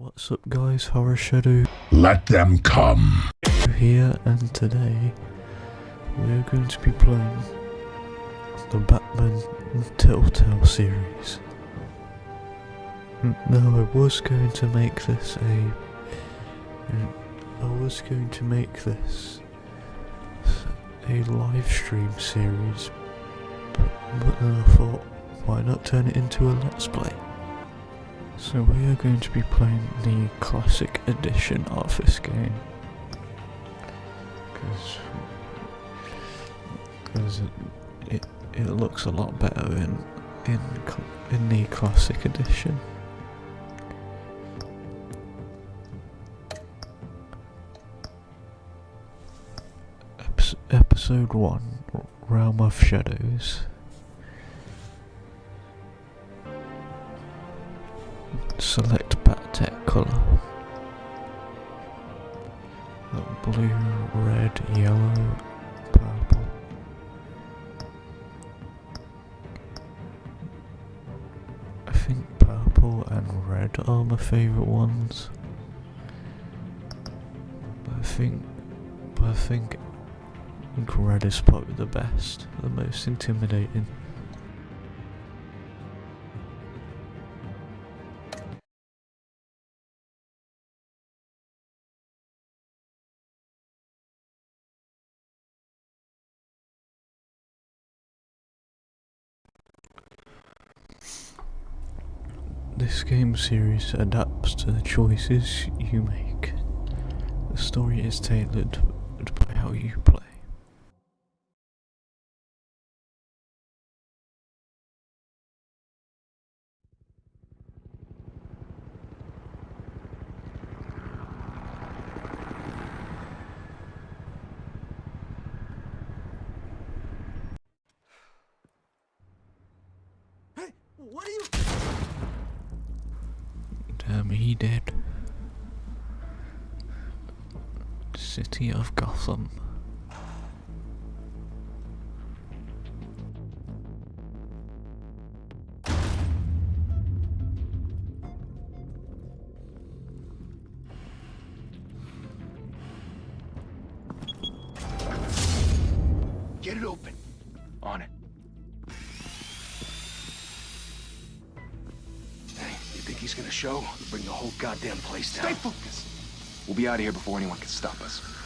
What's up guys, Horror Shadow Let them come. here and today we're going to be playing the Batman Telltale series. Now I was going to make this a... I was going to make this a live stream series but, but then I thought why not turn it into a let's play. So we are going to be playing the classic edition of this game. Because it, it, looks a lot better in, in, in the classic edition. Episode 1 Realm of Shadows. Select Battech colour. Blue, red, yellow, purple. I think purple and red are my favourite ones. But I think, but I think, I think red is probably the best, the most intimidating. This game series adapts to the choices you make. The story is tailored by how you play. Hey, what are you? Damn, he did. City of Get it open. On it. Hey, you think he's gonna show? Bring the whole goddamn place down. Stay focused. We'll be out of here before anyone can stop us.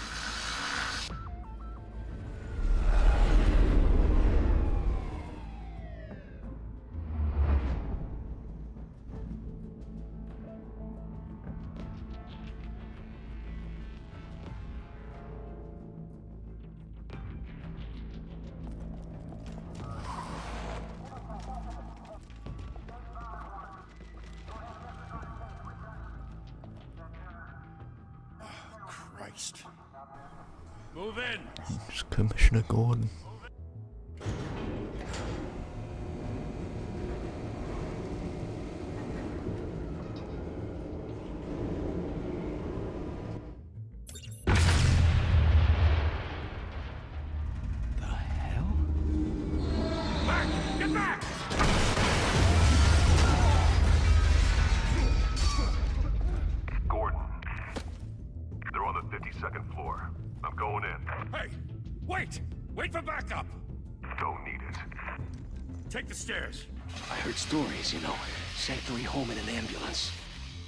The stairs. I heard stories, you know. Sent three home in an ambulance.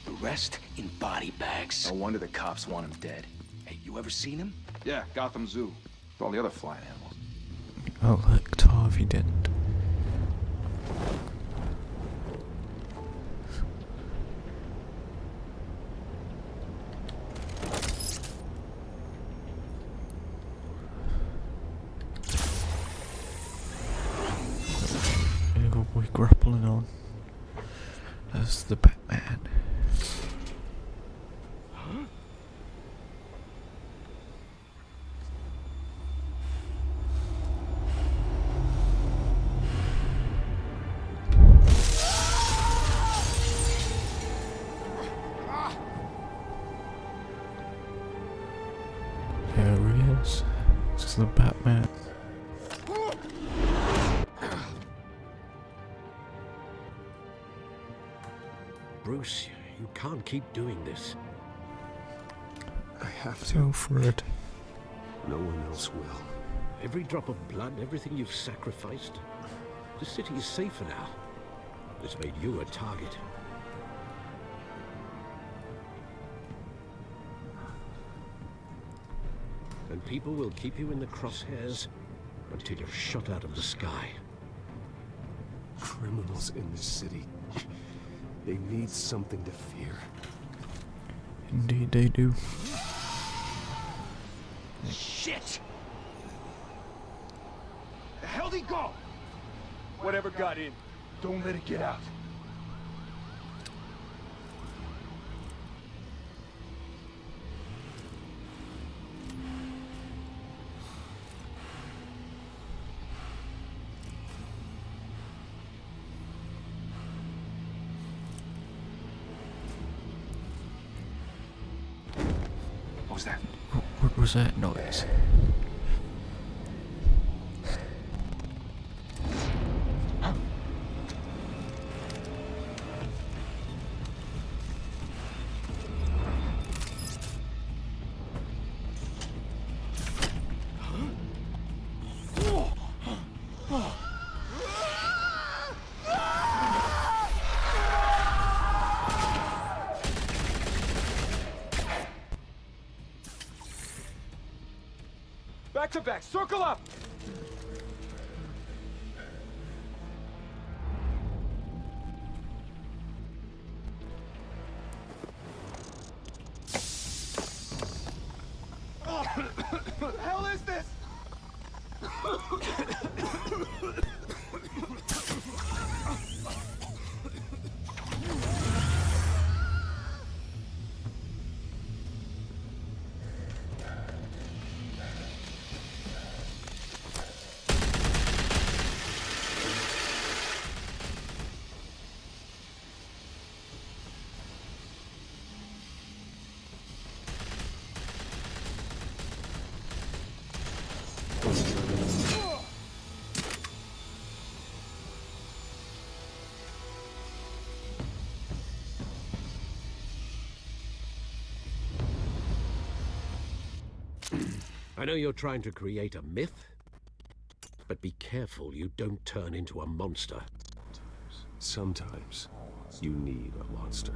The rest in body bags. No wonder the cops want him dead. Hey, you ever seen him? Yeah, Gotham Zoo. With all the other flying animals. Oh look, Tarvey didn't. Keep doing this. I have to. for it. No one else will. Every drop of blood, everything you've sacrificed. The city is safer now. It's made you a target. And people will keep you in the crosshairs until you're shot out of the sky. Criminals in this city. They need something to fear. Indeed they do. Shit! The hell'd he go? Whatever got in, don't let it get out. Back to back, circle up! I know you're trying to create a myth, but be careful you don't turn into a monster. Sometimes you need a monster.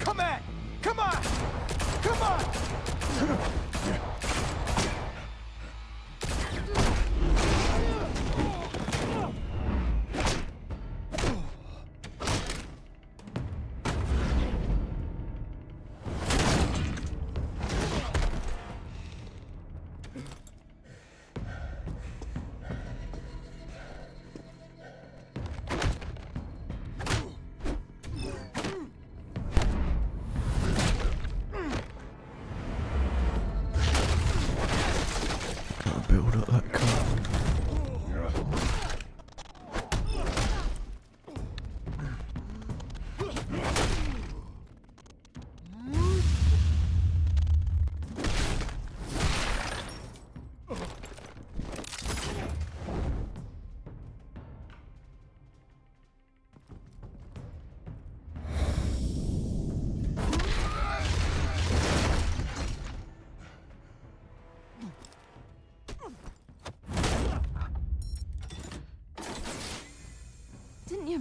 Come at! Come on! Come on!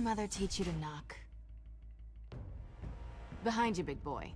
Mother teach you to knock? Behind you, big boy.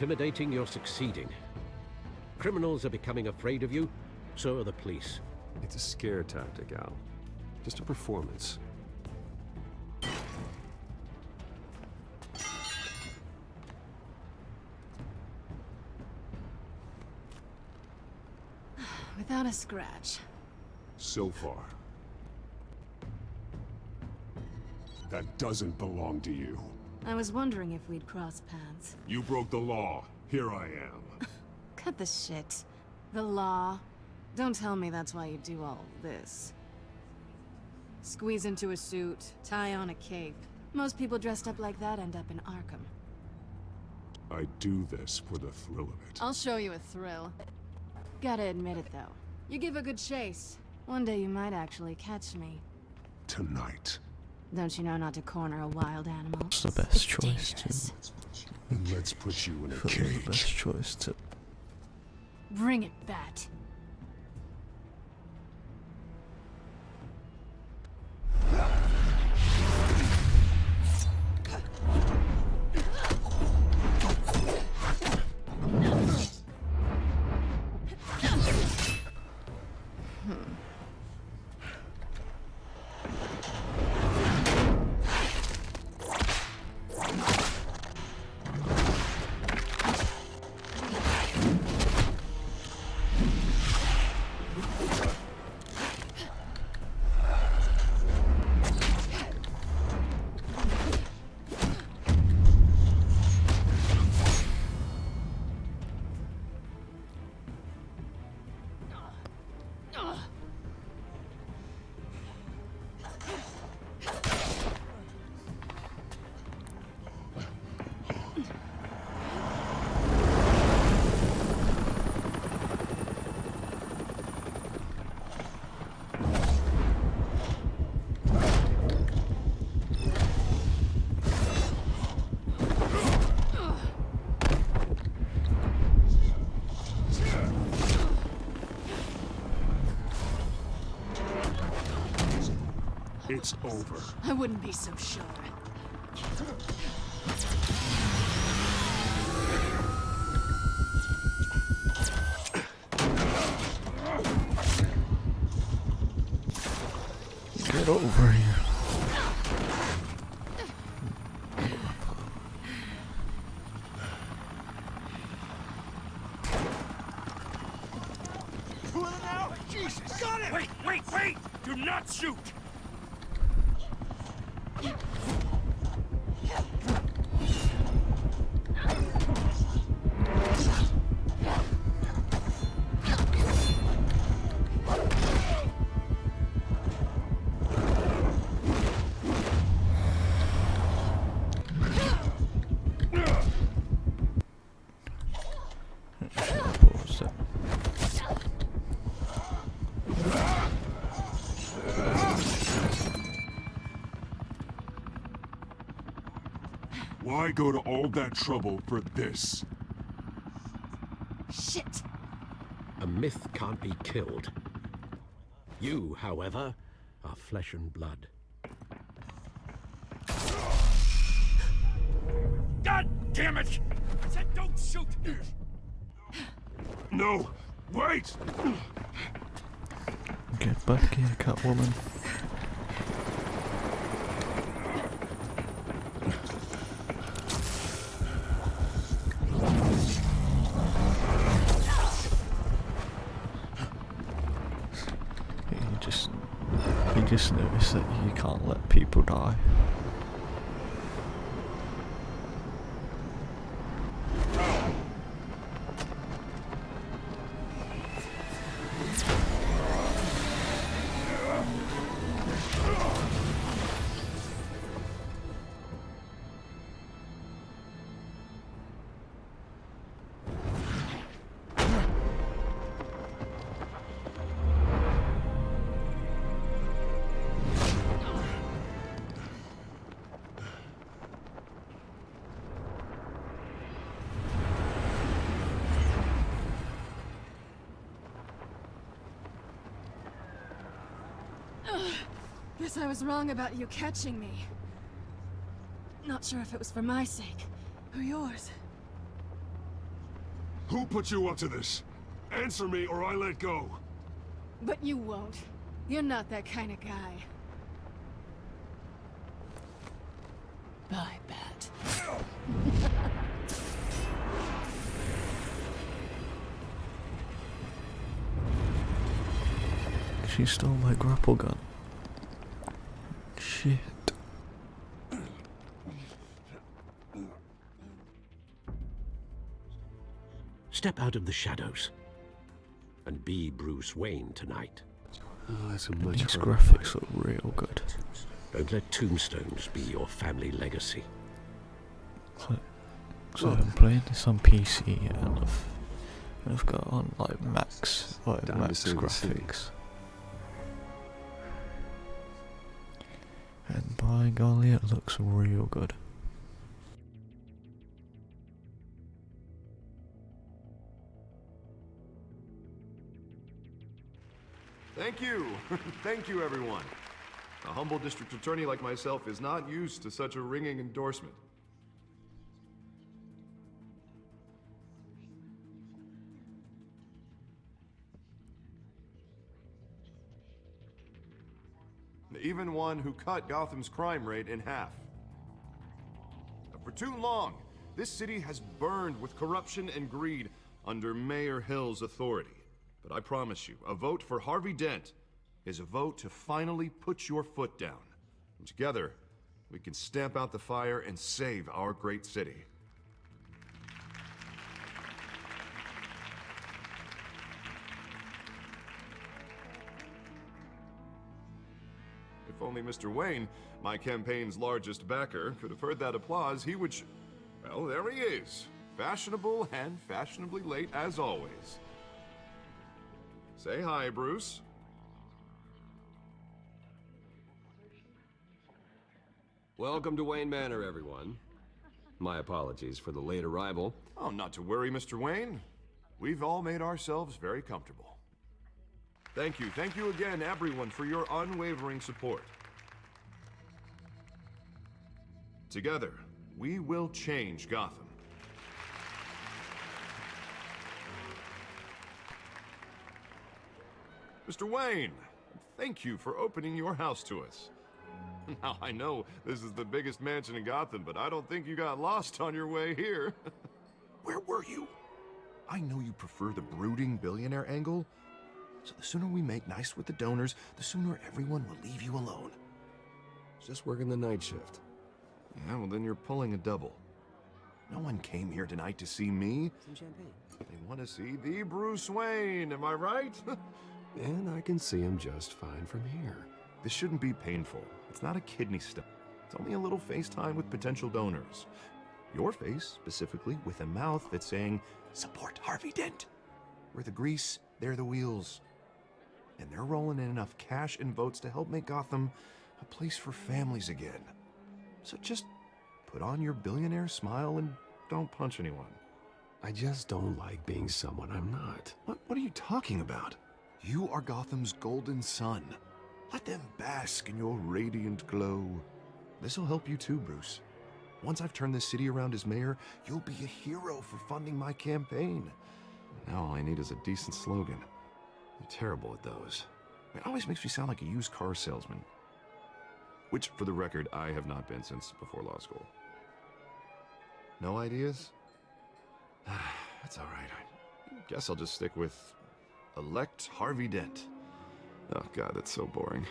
Intimidating, you're succeeding. Criminals are becoming afraid of you, so are the police. It's a scare tactic, Al. Just a performance. without a scratch. So far. That doesn't belong to you. I was wondering if we'd cross paths. You broke the law. Here I am. Cut the shit. The law. Don't tell me that's why you do all this. Squeeze into a suit, tie on a cape. Most people dressed up like that end up in Arkham. I do this for the thrill of it. I'll show you a thrill. Gotta admit it, though. You give a good chase. One day you might actually catch me. Tonight. Don't you know not to corner a wild animal? It's the best It's choice, dangerous. And let's put you in a Feel the best choice to Bring it, Bat. Wouldn't be so sure. Why go to all that trouble for this? Shit! A myth can't be killed. You, however, are flesh and blood. Guess I was wrong about you catching me. Not sure if it was for my sake or yours. Who put you up to this? Answer me or I let go. But you won't. You're not that kind of guy. Bye, Bat. She stole my grapple gun. Shit. Step out of the shadows and be Bruce Wayne tonight. Oh, that's a much These graphics look real good. Don't let tombstones be your family legacy. So, so I'm playing this on PC and I've, I've got on like max, like Time max save city. graphics. By golly, it looks real good. Thank you. Thank you, everyone. A humble district attorney like myself is not used to such a ringing endorsement. Even one who cut Gotham's crime rate in half. For too long, this city has burned with corruption and greed under Mayor Hill's authority. But I promise you, a vote for Harvey Dent is a vote to finally put your foot down. And together, we can stamp out the fire and save our great city. If only Mr. Wayne, my campaign's largest backer, could have heard that applause, he would. Sh- well, there he is. Fashionable and fashionably late as always. Say hi, Bruce. Welcome to Wayne Manor, everyone. My apologies for the late arrival. Oh, not to worry, Mr. Wayne. We've all made ourselves very comfortable. Thank you, thank you again, everyone, for your unwavering support. Together, we will change Gotham. Mr. Wayne, thank you for opening your house to us. Now, I know this is the biggest mansion in Gotham, but I don't think you got lost on your way here. Where were you? I know you prefer the brooding billionaire angle, so the sooner we make nice with the donors, the sooner everyone will leave you alone. Just working the night shift. Yeah, well, then you're pulling a double. No one came here tonight to see me. Some champagne. They want to see the Bruce Wayne, am I right? And I can see him just fine from here. this shouldn't be painful. It's not a kidney stone. It's only a little FaceTime with potential donors. Your face, specifically, with a mouth that's saying, Support Harvey Dent. We're the grease, they're the wheels. And they're rolling in enough cash and votes to help make Gotham a place for families again. So just put on your billionaire smile and don't punch anyone. I just don't like being someone I'm not. What, what are you talking about? You are Gotham's golden sun. Let them bask in your radiant glow. This'll help you too, Bruce. Once I've turned this city around as mayor, you'll be a hero for funding my campaign. Now all I need is a decent slogan. Terrible at those. It always makes me sound like a used car salesman. Which, for the record, I have not been since before law school. No ideas? That's all right. I guess I'll just stick with elect Harvey Dent. Oh god, that's so boring.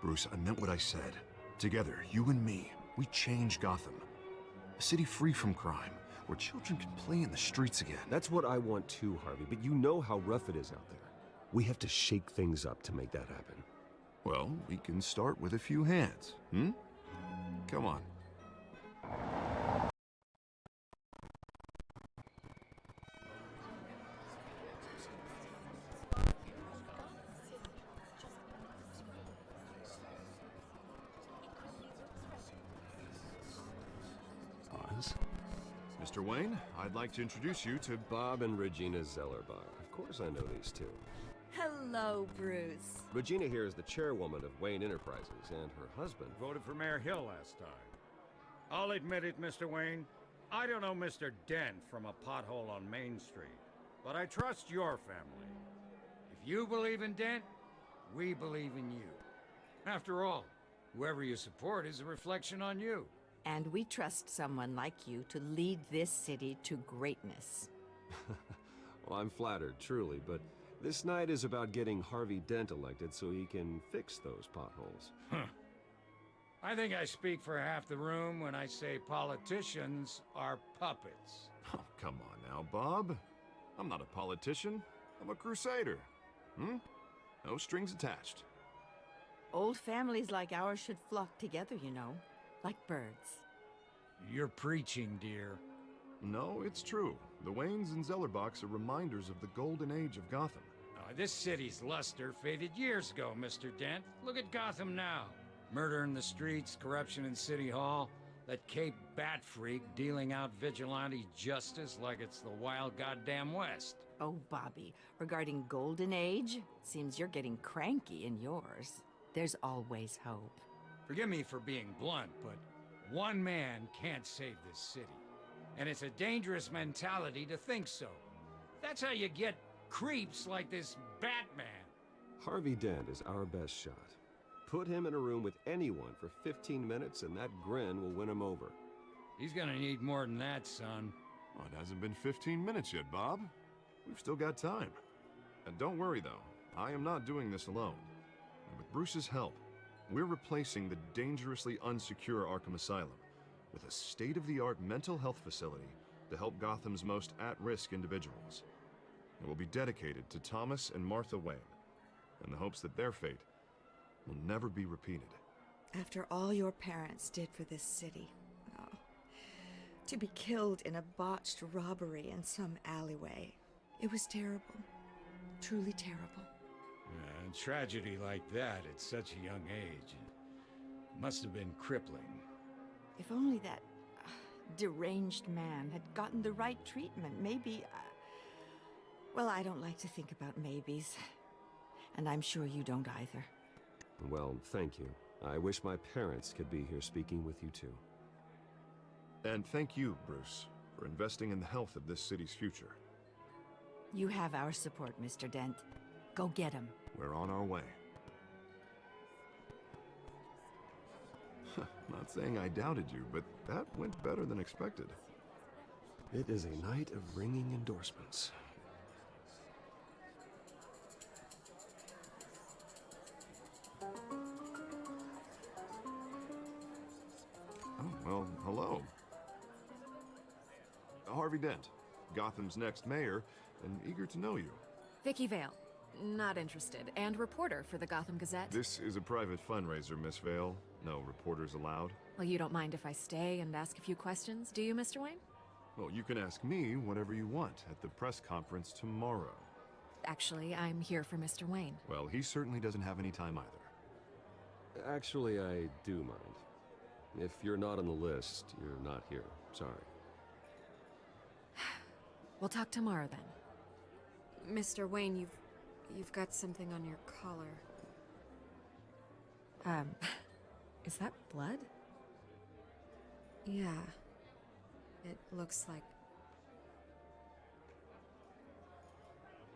Bruce, I meant what I said. Together, you and me, we change Gotham. A city free from crime, where children can play in the streets again. That's what I want too, Harvey, but you know how rough it is out there. We have to shake things up to make that happen. Well, we can start with a few hands, hmm? Come on. Mr. Wayne, I'd like to introduce you to Bob and Regina Zellerbach. Of course I know these two. Hello, Bruce. Regina here is the chairwoman of Wayne Enterprises, and her husband. Voted for Mayor Hill last time. I'll admit it, Mr. Wayne. I don't know Mr. Dent from a pothole on Main Street, but I trust your family. If you believe in Dent, we believe in you. After all, whoever you support is a reflection on you. And we trust someone like you to lead this city to greatness. Well, I'm flattered, truly, but This night is about getting Harvey Dent elected so he can fix those potholes. Huh. I think I speak for half the room when I say politicians are puppets. Oh, come on now, Bob. I'm not a politician. I'm a crusader. Hmm? No strings attached. Old families like ours should flock together, you know. Like birds. You're preaching, dear. No, it's true. The Waynes and Zellerbachs are reminders of the golden age of Gotham. This city's luster faded years ago, Mr. Dent. Look at Gotham now. Murder in the streets, corruption in City Hall, that Cape Bat freak dealing out vigilante justice like it's the wild goddamn West. Oh, Bobby, regarding Golden Age, seems you're getting cranky in yours. There's always hope. Forgive me for being blunt, but one man can't save this city. And it's a dangerous mentality to think so. That's how you get creeps like this Batman. Harvey Dent is our best shot. Put him in a room with anyone for 15 minutes and that grin will win him over. He's gonna need more than that, son. Well, it hasn't been 15 minutes yet, Bob. We've still got time. And don't worry, though. I am not doing this alone. And with Bruce's help, we're replacing the dangerously unsecure Arkham Asylum with a state-of-the-art mental health facility to help Gotham's most at-risk individuals. It will be dedicated to Thomas and Martha Wayne, in the hopes that their fate will never be repeated. After all your parents did for this city, oh, to be killed in a botched robbery in some alleyway, it was terrible. Truly terrible. Yeah, a tragedy like that at such a young age must have been crippling. If only that uh, deranged man had gotten the right treatment, maybe. Uh... Well, I don't like to think about maybes. And I'm sure you don't either. Well, thank you. I wish my parents could be here speaking with you too. And thank you, Bruce, for investing in the health of this city's future. You have our support, Mr. Dent. Go get him. We're on our way. Not saying I doubted you, but that went better than expected. It is a night of ringing endorsements. Oh, hello. Harvey Dent, Gotham's next mayor, and eager to know you. Vicki Vale. Not interested. And reporter for the Gotham Gazette. This is a private fundraiser, Miss Vale. No reporters allowed. Well, you don't mind if I stay and ask a few questions, do you, Mr. Wayne? Well, you can ask me whatever you want at the press conference tomorrow. Actually, I'm here for Mr. Wayne. Well, he certainly doesn't have any time either. Actually, I do mind. If you're not on the list, you're not here. Sorry. We'll talk tomorrow then. Mr. Wayne, you've you've got something on your collar. Um, is that blood? Yeah. It looks like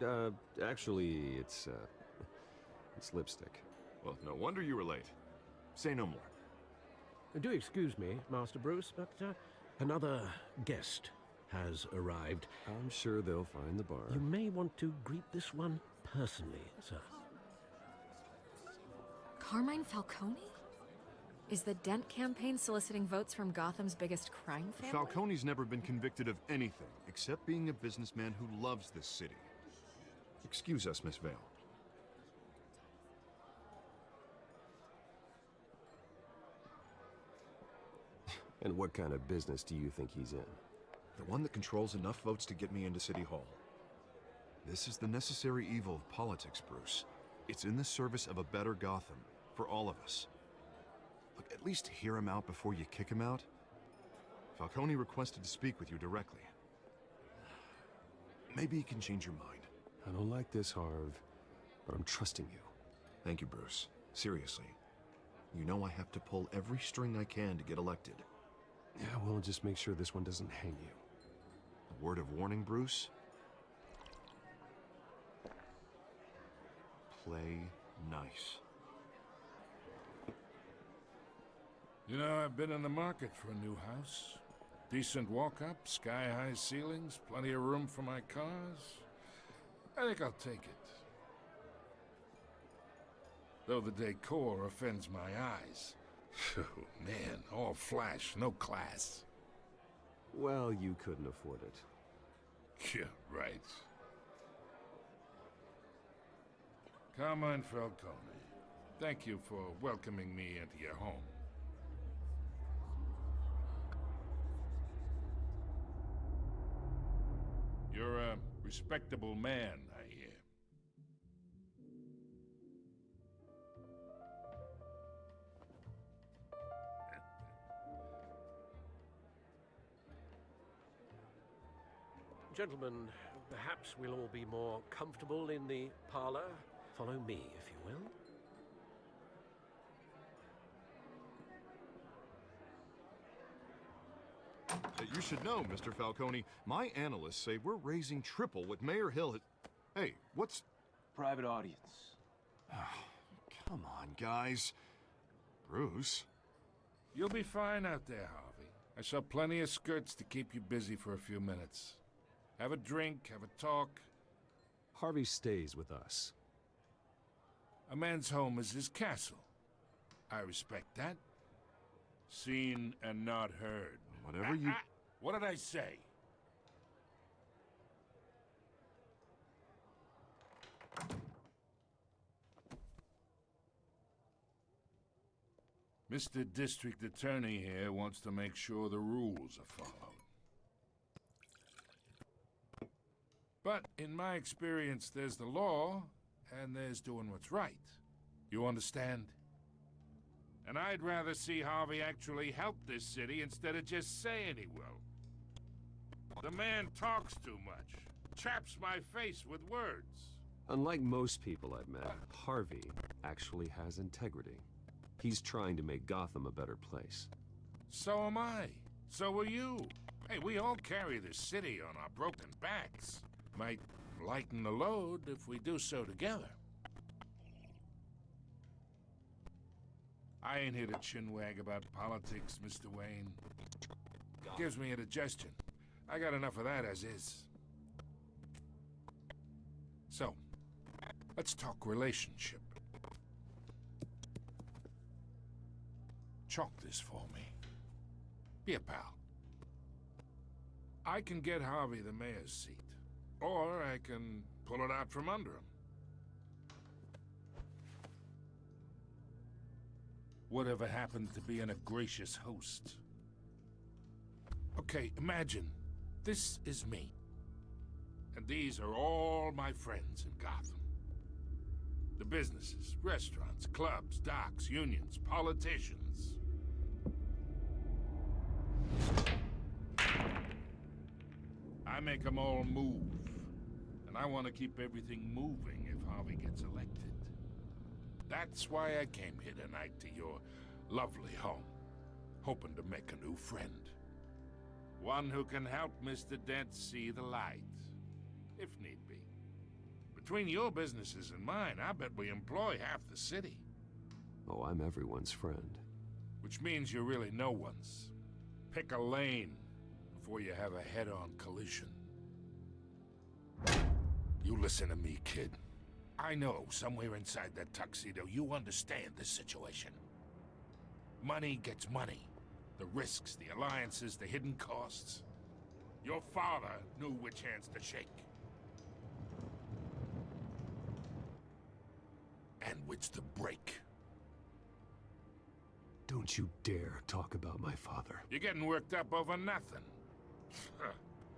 Uh, actually, it's, uh, it's lipstick. Well, no wonder you were late. Say no more. Do excuse me, Master Bruce, but uh, another guest has arrived. I'm sure they'll find the bar. You may want to greet this one personally, sir. Carmine Falcone? Is the Dent campaign soliciting votes from Gotham's biggest crime family? Falcone's never been convicted of anything except being a businessman who loves this city. Excuse us, Miss Vale. And what kind of business do you think he's in? The one that controls enough votes to get me into City Hall. This is the necessary evil of politics, Bruce. It's in the service of a better Gotham, for all of us. Look, at least hear him out before you kick him out. Falcone requested to speak with you directly. Maybe he can change your mind. I don't like this, Harv, but I'm trusting you. Thank you, Bruce. Seriously. You know I have to pull every string I can to get elected. Yeah, well, just make sure this one doesn't hang you. A word of warning, Bruce? Play nice. You know, I've been in the market for a new house. Decent walk-up, sky-high ceilings, plenty of room for my cars. I think I'll take it. Though the decor offends my eyes. Oh, man, all flash, no class. Well, you couldn't afford it. Yeah, right. Carmine Falcone, thank you for welcoming me into your home. You're a respectable man, Gentlemen, perhaps we'll all be more comfortable in the parlor. Follow me, if you will. Uh, You should know, Mr. Falcone, my analysts say we're raising triple what Mayor Hill has... Hey, what's... Private audience. Come on, guys. Bruce? You'll be fine out there, Harvey. I saw plenty of skirts to keep you busy for a few minutes. Have a drink, have a talk. Harvey stays with us. A man's home is his castle. I respect that. Seen and not heard. Whatever you... What did I say? Mr. District Attorney here wants to make sure the rules are followed. But in my experience, there's the law, and there's doing what's right. You understand? And I'd rather see Harvey actually help this city instead of just saying he will. The man talks too much, chaps my face with words. Unlike most people I've met, Harvey actually has integrity. He's trying to make Gotham a better place. So am I. So are you. Hey, we all carry this city on our broken backs. Might lighten the load if we do so together. I ain't here to chinwag about politics, Mr. Wayne. Gives me indigestion. I got enough of that as is. So, let's talk relationship. Chalk this for me. Be a pal. I can get Harvey the mayor's seat. Or I can pull it out from under him. Whatever happens to being a gracious host? Okay, imagine this is me. And these are all my friends in Gotham. The businesses, restaurants, clubs, docks, unions, politicians. I make them all move. And I want to keep everything moving if Harvey gets elected. That's why I came here tonight to your lovely home, hoping to make a new friend. One who can help Mr. Dent see the light, if need be. Between your businesses and mine, I bet we employ half the city. Oh, I'm everyone's friend. Which means you're really no one's. Pick a lane before you have a head-on collision. You listen to me, kid. I know somewhere inside that tuxedo you understand this situation. Money gets money. The risks, the alliances, the hidden costs. Your father knew which hands to shake. And which to break. Don't you dare talk about my father. You're getting worked up over nothing.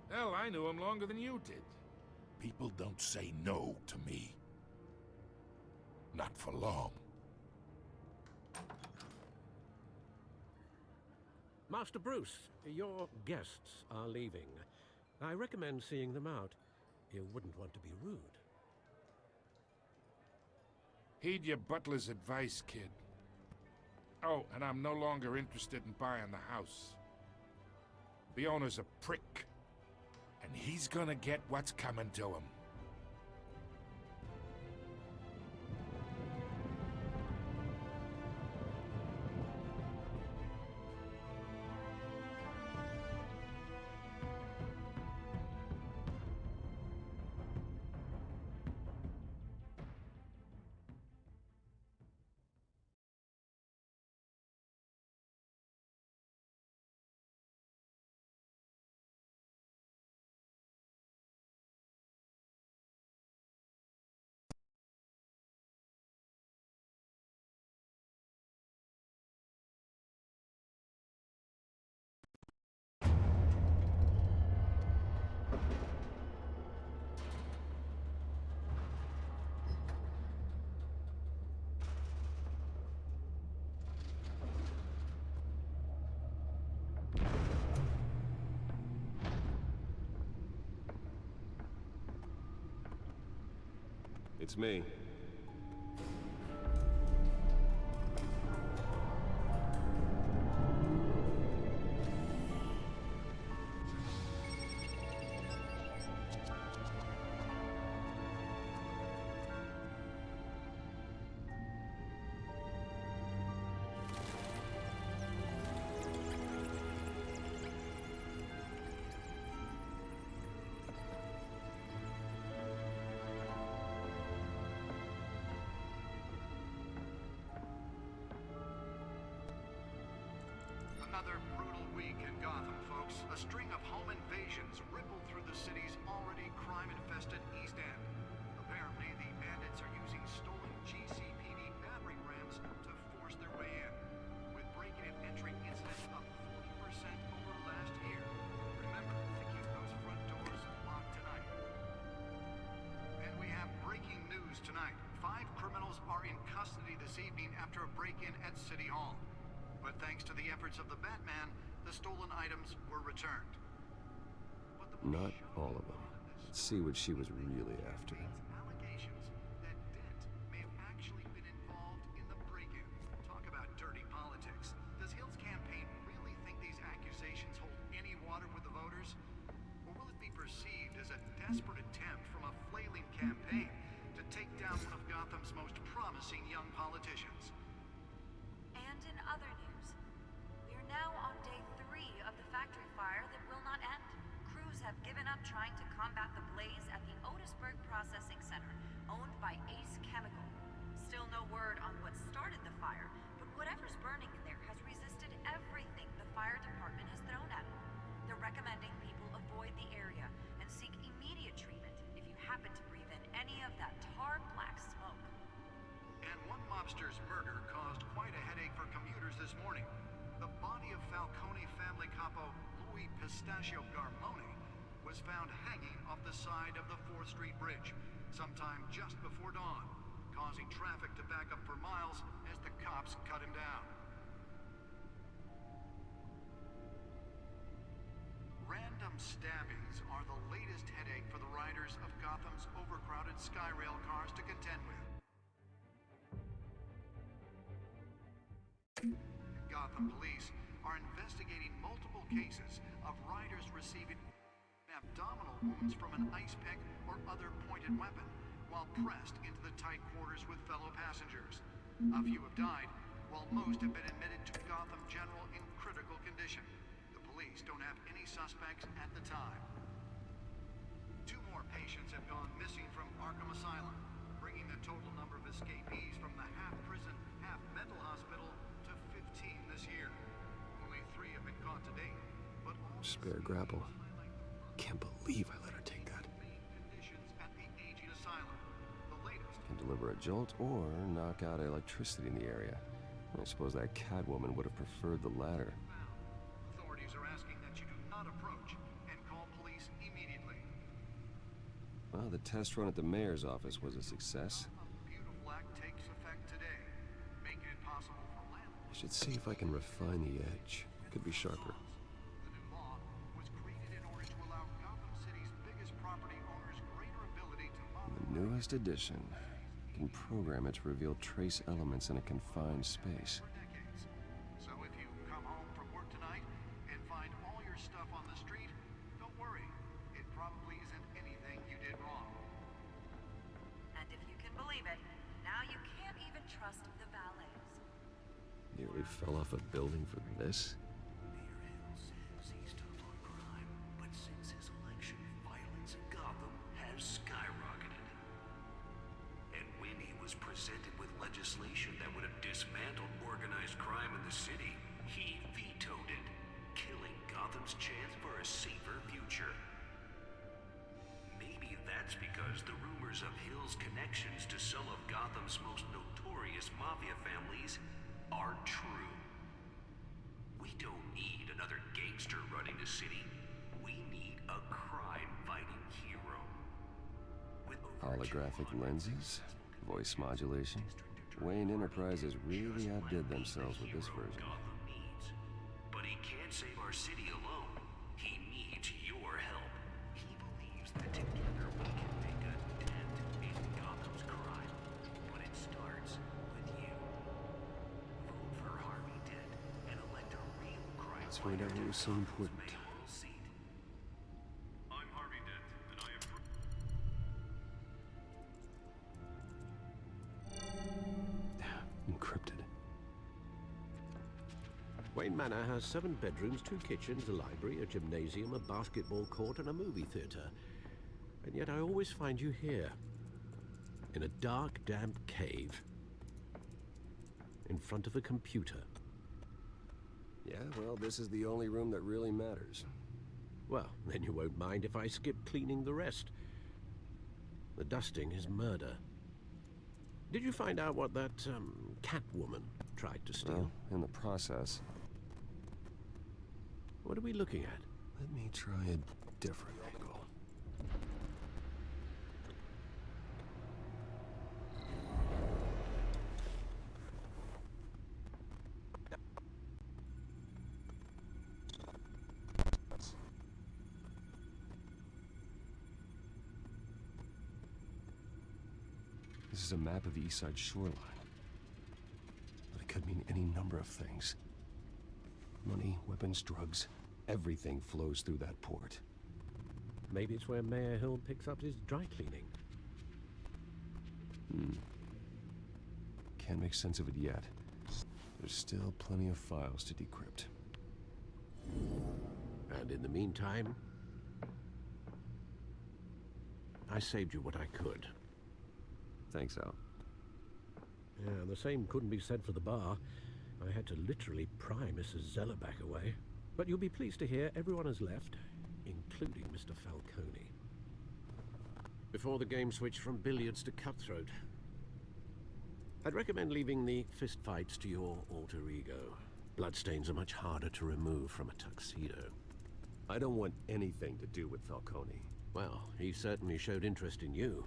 Hell, I knew him longer than you did. People don't say no to me. Not for long. Master Bruce, your guests are leaving. I recommend seeing them out. You wouldn't want to be rude. Heed your butler's advice, kid. Oh, and I'm no longer interested in buying the house. The owner's a prick. And he's gonna get what's coming to him. It's me. Week in Gotham, folks. A string of home invasions rippled through the city's already crime-infested East End. Apparently, the bandits are using stolen GCPD battering rams to force their way in, with break-in and entry incidents up 40% over last year. Remember to keep those front doors locked tonight. And we have breaking news tonight. Five criminals are in custody this evening after a break-in at City Hall. But thanks to the efforts of the Batman, the stolen items were returned. Not all of them. Let's see what she was really after. 4th Street Bridge sometime just before dawn, causing traffic to back up for miles as the cops cut him down. Random stabbings are the latest headache for the riders of Gotham's overcrowded Skyrail cars to contend with. Gotham police are investigating multiple cases of riders receiving abdominal wounds from an ice pick or other pointed weapon while pressed into the tight quarters with fellow passengers. A few have died, while most have been admitted to Gotham General in critical condition. The police don't have any suspects at the time. Two more patients have gone missing from Arkham Asylum, bringing the total number of escapees from the half-prison, half-mental hospital to 15 this year. Only three have been caught to date, but all Spare grapple. Can't believe I deliver a jolt or knock out electricity in the area. I suppose that Catwoman would have preferred the latter. authorities are asking that you do not approach and call police immediately. Well, the test run at the mayor's office was a success. Beautiful Act takes effect today, making it possible for landlords I should see if I can refine the edge. Could be sharper. The new law was created in order to allow Gotham City's biggest property owners greater ability to The newest edition can program it to reveal trace elements in a confined space. So if you come home from work tonight and find all your stuff on the street, don't worry. It probably isn't anything you did wrong. And if you can believe it, now you can't even trust the valets. Nearly fell off a building for this? holographic lenses, voice modulation. Wayne Enterprises really outdid themselves with this version. But he can't save our city alone. He needs your help. He believes that together we can make a dent in Gotham's crime. But it starts with you. Vote for Harvey Dent and elect a real crime. Let's find out was so important. Manor has seven bedrooms, two kitchens, a library, a gymnasium, a basketball court, and a movie theater. And yet I always find you here. In a dark, damp cave. In front of a computer. Yeah, well, this is the only room that really matters. Well, then you won't mind if I skip cleaning the rest. The dusting is murder. Did you find out what that, um, Catwoman tried to steal? Well, in the process. What are we looking at? Let me try a different angle. This is a map of the East Side shoreline. But it could mean any number of things. Money, weapons, drugs, everything flows through that port. Maybe it's where Mayor Hill picks up his dry cleaning. Hmm. Can't make sense of it yet. There's still plenty of files to decrypt. And in the meantime, I saved you what I could. Thanks, Al. Yeah, the same couldn't be said for the bar. I had to literally pry Mrs. Zellerback away. But you'll be pleased to hear everyone has left, including Mr. Falcone. Before the game switched from billiards to cutthroat. I'd recommend leaving the fistfights to your alter ego. Bloodstains are much harder to remove from a tuxedo. I don't want anything to do with Falcone. Well, he certainly showed interest in you.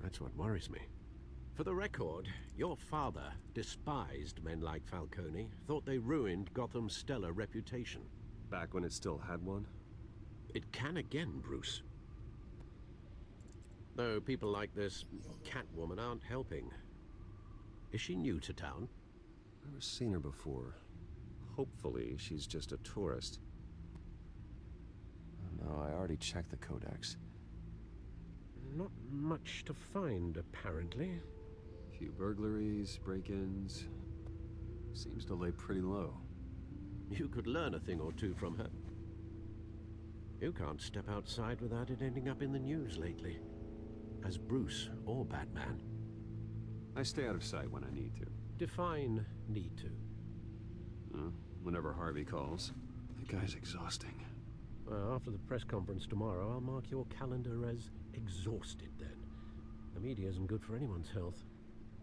That's what worries me. For the record, your father despised men like Falcone, thought they ruined Gotham's stellar reputation. Back when it still had one? It can again, Bruce. Though people like this Catwoman aren't helping. Is she new to town? Never seen her before. Hopefully, she's just a tourist. Oh, no, I already checked the codex. Not much to find, apparently. Few burglaries, break-ins. Seems to lay pretty low. You could learn a thing or two from her. You can't step outside without it ending up in the news lately. As Bruce or Batman. I stay out of sight when I need to. Define need to. Uh, whenever Harvey calls. The guy's exhausting. Well, after the press conference tomorrow, I'll mark your calendar as exhausted then. The media isn't good for anyone's health.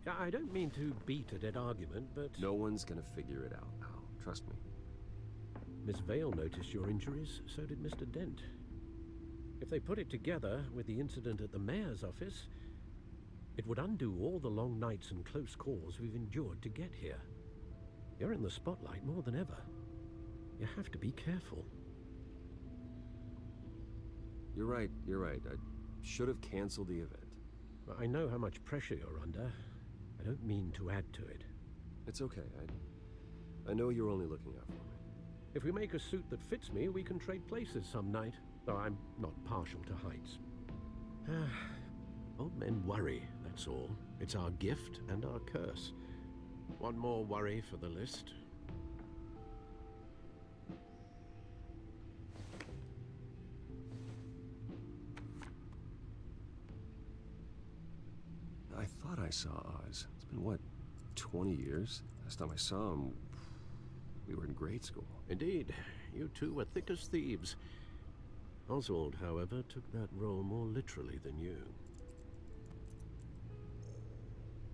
I don't mean to beat a dead argument, but... No one's gonna figure it out, Al. Trust me. Miss Vale noticed your injuries, so did Mr. Dent. If they put it together with the incident at the mayor's office, it would undo all the long nights and close calls we've endured to get here. You're in the spotlight more than ever. You have to be careful. You're right, you're right. I should have canceled the event. I know how much pressure you're under. I don't mean to add to it. It's okay. I, I know you're only looking out for me. If we make a suit that fits me, we can trade places some night. Though I'm not partial to heights. Ah, old men worry, that's all. It's our gift and our curse. One more worry for the list. I saw Oz. It's been, what, 20 years? Last time I saw him, we were in grade school. Indeed, you two were thick as thieves. Oswald, however, took that role more literally than you.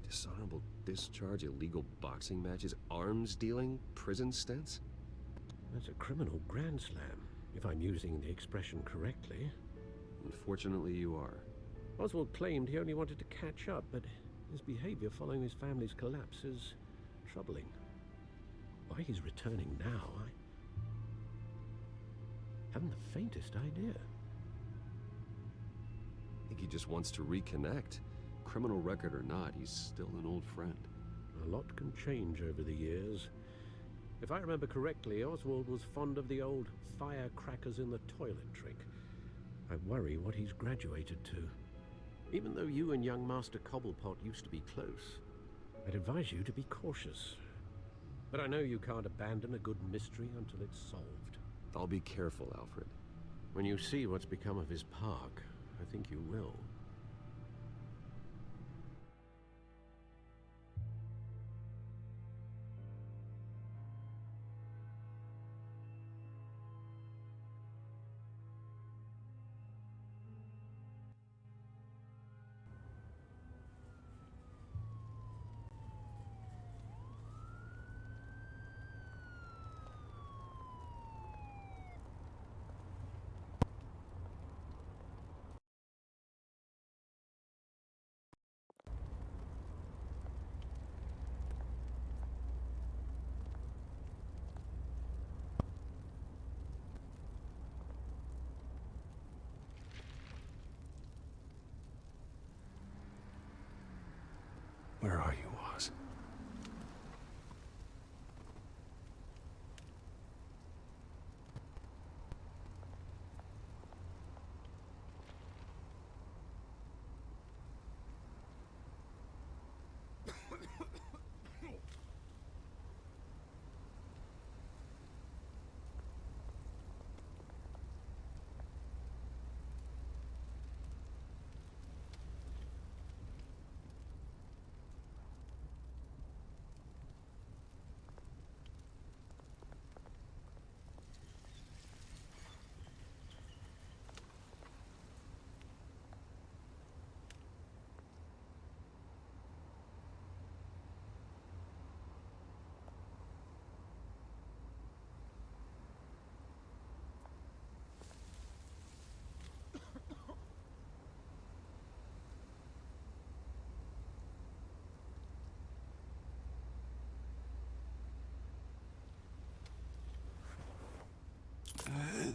Dishonorable discharge, illegal boxing matches, arms dealing, prison stints? That's a criminal grand slam, if I'm using the expression correctly. Unfortunately, you are. Oswald claimed he only wanted to catch up, but his behavior following his family's collapse is troubling. Why he's returning now, I haven't the faintest idea. I think he just wants to reconnect. Criminal record or not, he's still an old friend. A lot can change over the years. If I remember correctly, Oswald was fond of the old firecrackers in the toilet trick. I worry what he's graduated to. Even though you and young Master Cobblepot used to be close, I'd advise you to be cautious. But I know you can't abandon a good mystery until it's solved. I'll be careful, Alfred. When you see what's become of his park, I think you will.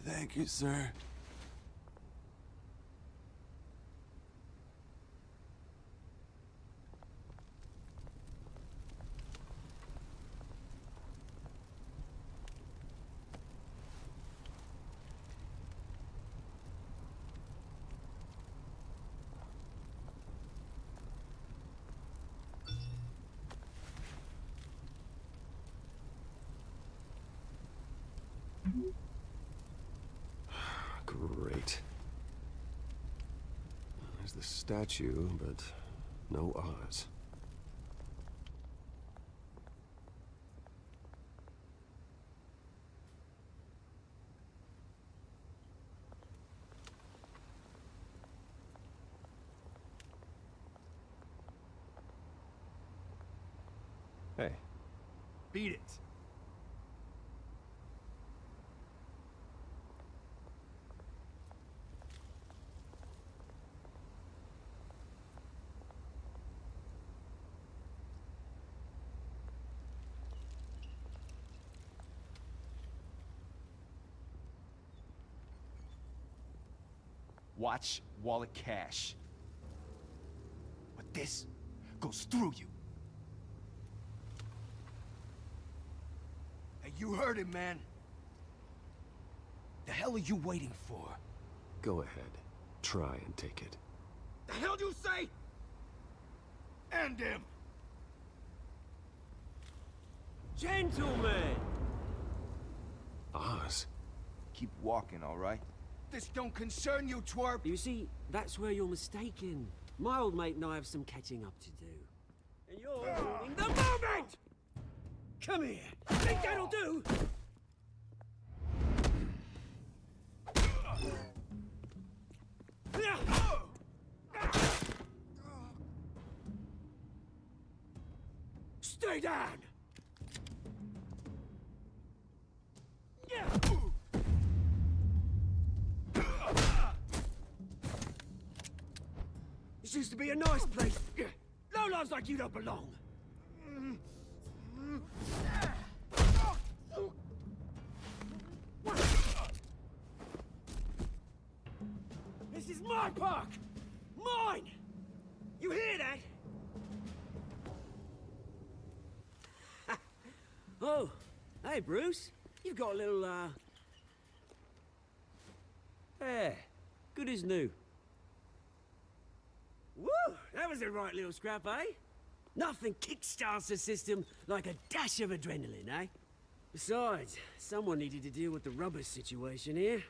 Thank you, sir. Great. There's the statue, but no Oz. Hey, Beat it. Watch wallet cash. But this goes through you. Hey, you heard him, man. The hell are you waiting for? go ahead. Try and take it. The hell do you say? End him! Gentlemen! Oz? Keep walking, all right? This don't concern you, twerp! You see, that's where you're mistaken. My old mate and I have some catching up to do. And you're ah. ruining the moment! Come here! Think that'll do? Stay down! This used to be a nice place. No lives like you don't belong. This is my park! Mine! You hear that? oh, hey, Hey, Bruce. You've got a little, uh... Yeah, good as new. Woo! That was a right little scrap, eh? Nothing kickstarts the system like a dash of adrenaline, eh? Besides, someone needed to deal with the rubber situation here.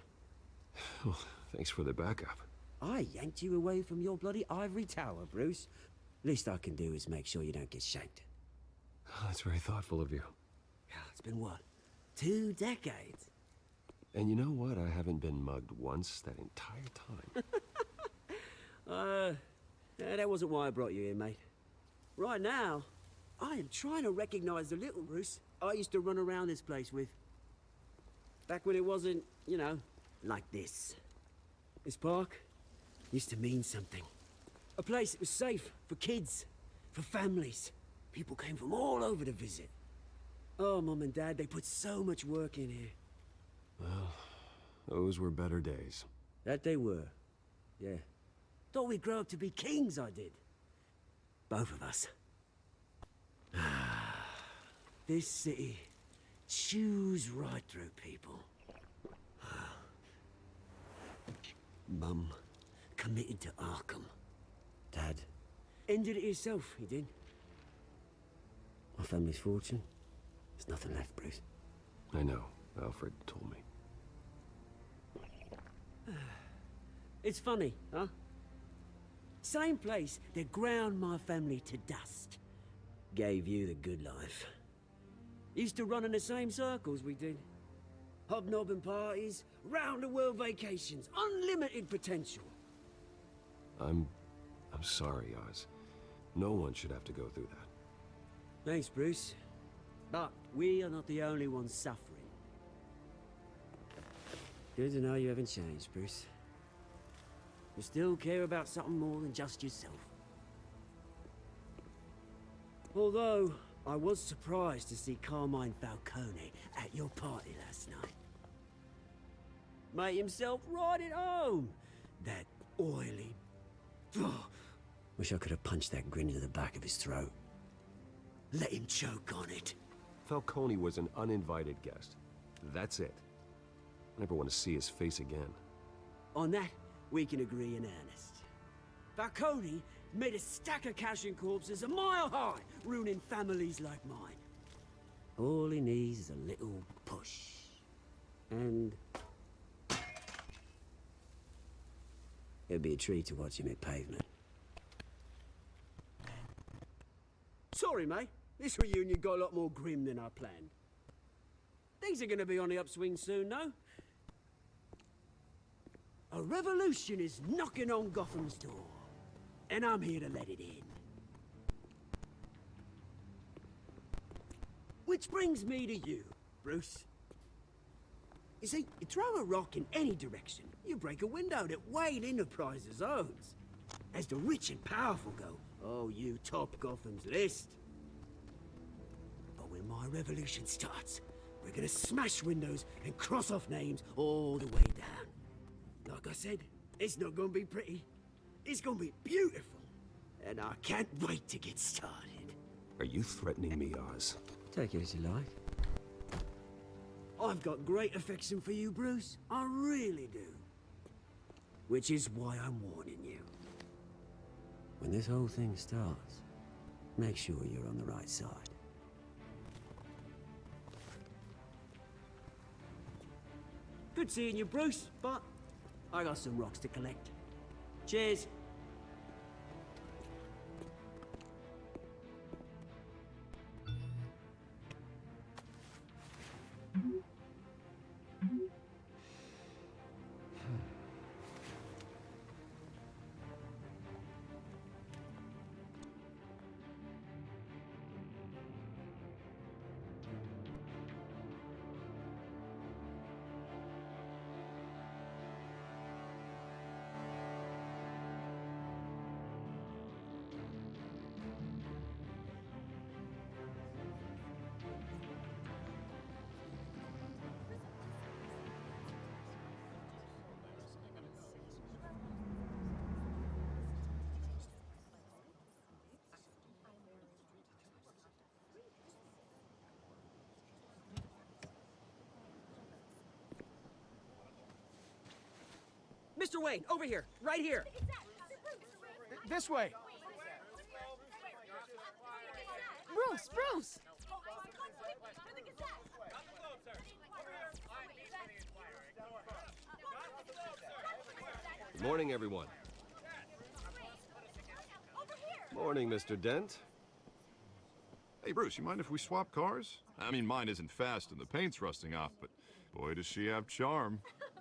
Oh, thanks for the backup. I yanked you away from your bloody ivory tower, Bruce. Least I can do is make sure you don't get shanked. Oh, that's very thoughtful of you. Yeah, it's been what? Two decades? And you know what? I haven't been mugged once that entire time. Uh, yeah, that wasn't why I brought you here, mate. Right now, I am trying to recognize the little Bruce I used to run around this place with. Back when it wasn't, you know, like this. This park used to mean something. A place that was safe for kids, for families. People came from all over to visit. Oh, Mum and Dad, they put so much work in here. well, those were better days. That they were. Yeah. Thought we'd grow up to be kings, I did. Both of us. this city chews right through people. Mum committed to Arkham. Dad ended it himself, he did. My family's fortune. There's nothing left, Bruce. I know. Alfred told me. It's funny, huh? Same place that ground my family to dust. Gave you the good life. Used to run in the same circles we did. Hobnobbing parties, round-the-world vacations, unlimited potential. I'm... I'm sorry, Oz. No one should have to go through that. Thanks, Bruce. But we are not the only ones suffering. Good to know you haven't changed, Bruce. You still care about something more than just yourself. Although, I was surprised to see Carmine Falcone at your party last night. Made himself right at home. That oily... Wish I could have punched that grin to the back of his throat. Let him choke on it. Falcone was an uninvited guest. That's it. I never want to see his face again. On that, we can agree in earnest. Falcone made a stack of cash and corpses a mile high, ruining families like mine. All he needs is a little push. And... It'd be a treat to watch him hit pavement. Sorry, mate. This reunion got a lot more grim than I planned. Things are gonna be on the upswing soon, no? A revolution is knocking on Gotham's door. And I'm here to let it in. Which brings me to you, Bruce. You see, you throw a rock in any direction, you break a window that Wayne Enterprises owns. As the rich and powerful go, oh, you top Gotham's list. But when my revolution starts, we're gonna smash windows and cross off names all the way down. Like I said, it's not gonna be pretty. It's gonna be beautiful. And I can't wait to get started. Are you threatening me, Oz? Take it as you like. I've got great affection for you, Bruce. I really do. Which is why I'm warning you. When this whole thing starts, make sure you're on the right side. Good seeing you, Bruce, but I got some rocks to collect. Cheers. Mr. Wayne, over here, right here. This way. Bruce, Bruce! Good morning, everyone. Morning, Mr. Dent. Hey, Bruce, you mind if we swap cars? I mean, mine isn't fast and the paint's rusting off, but boy, does she have charm.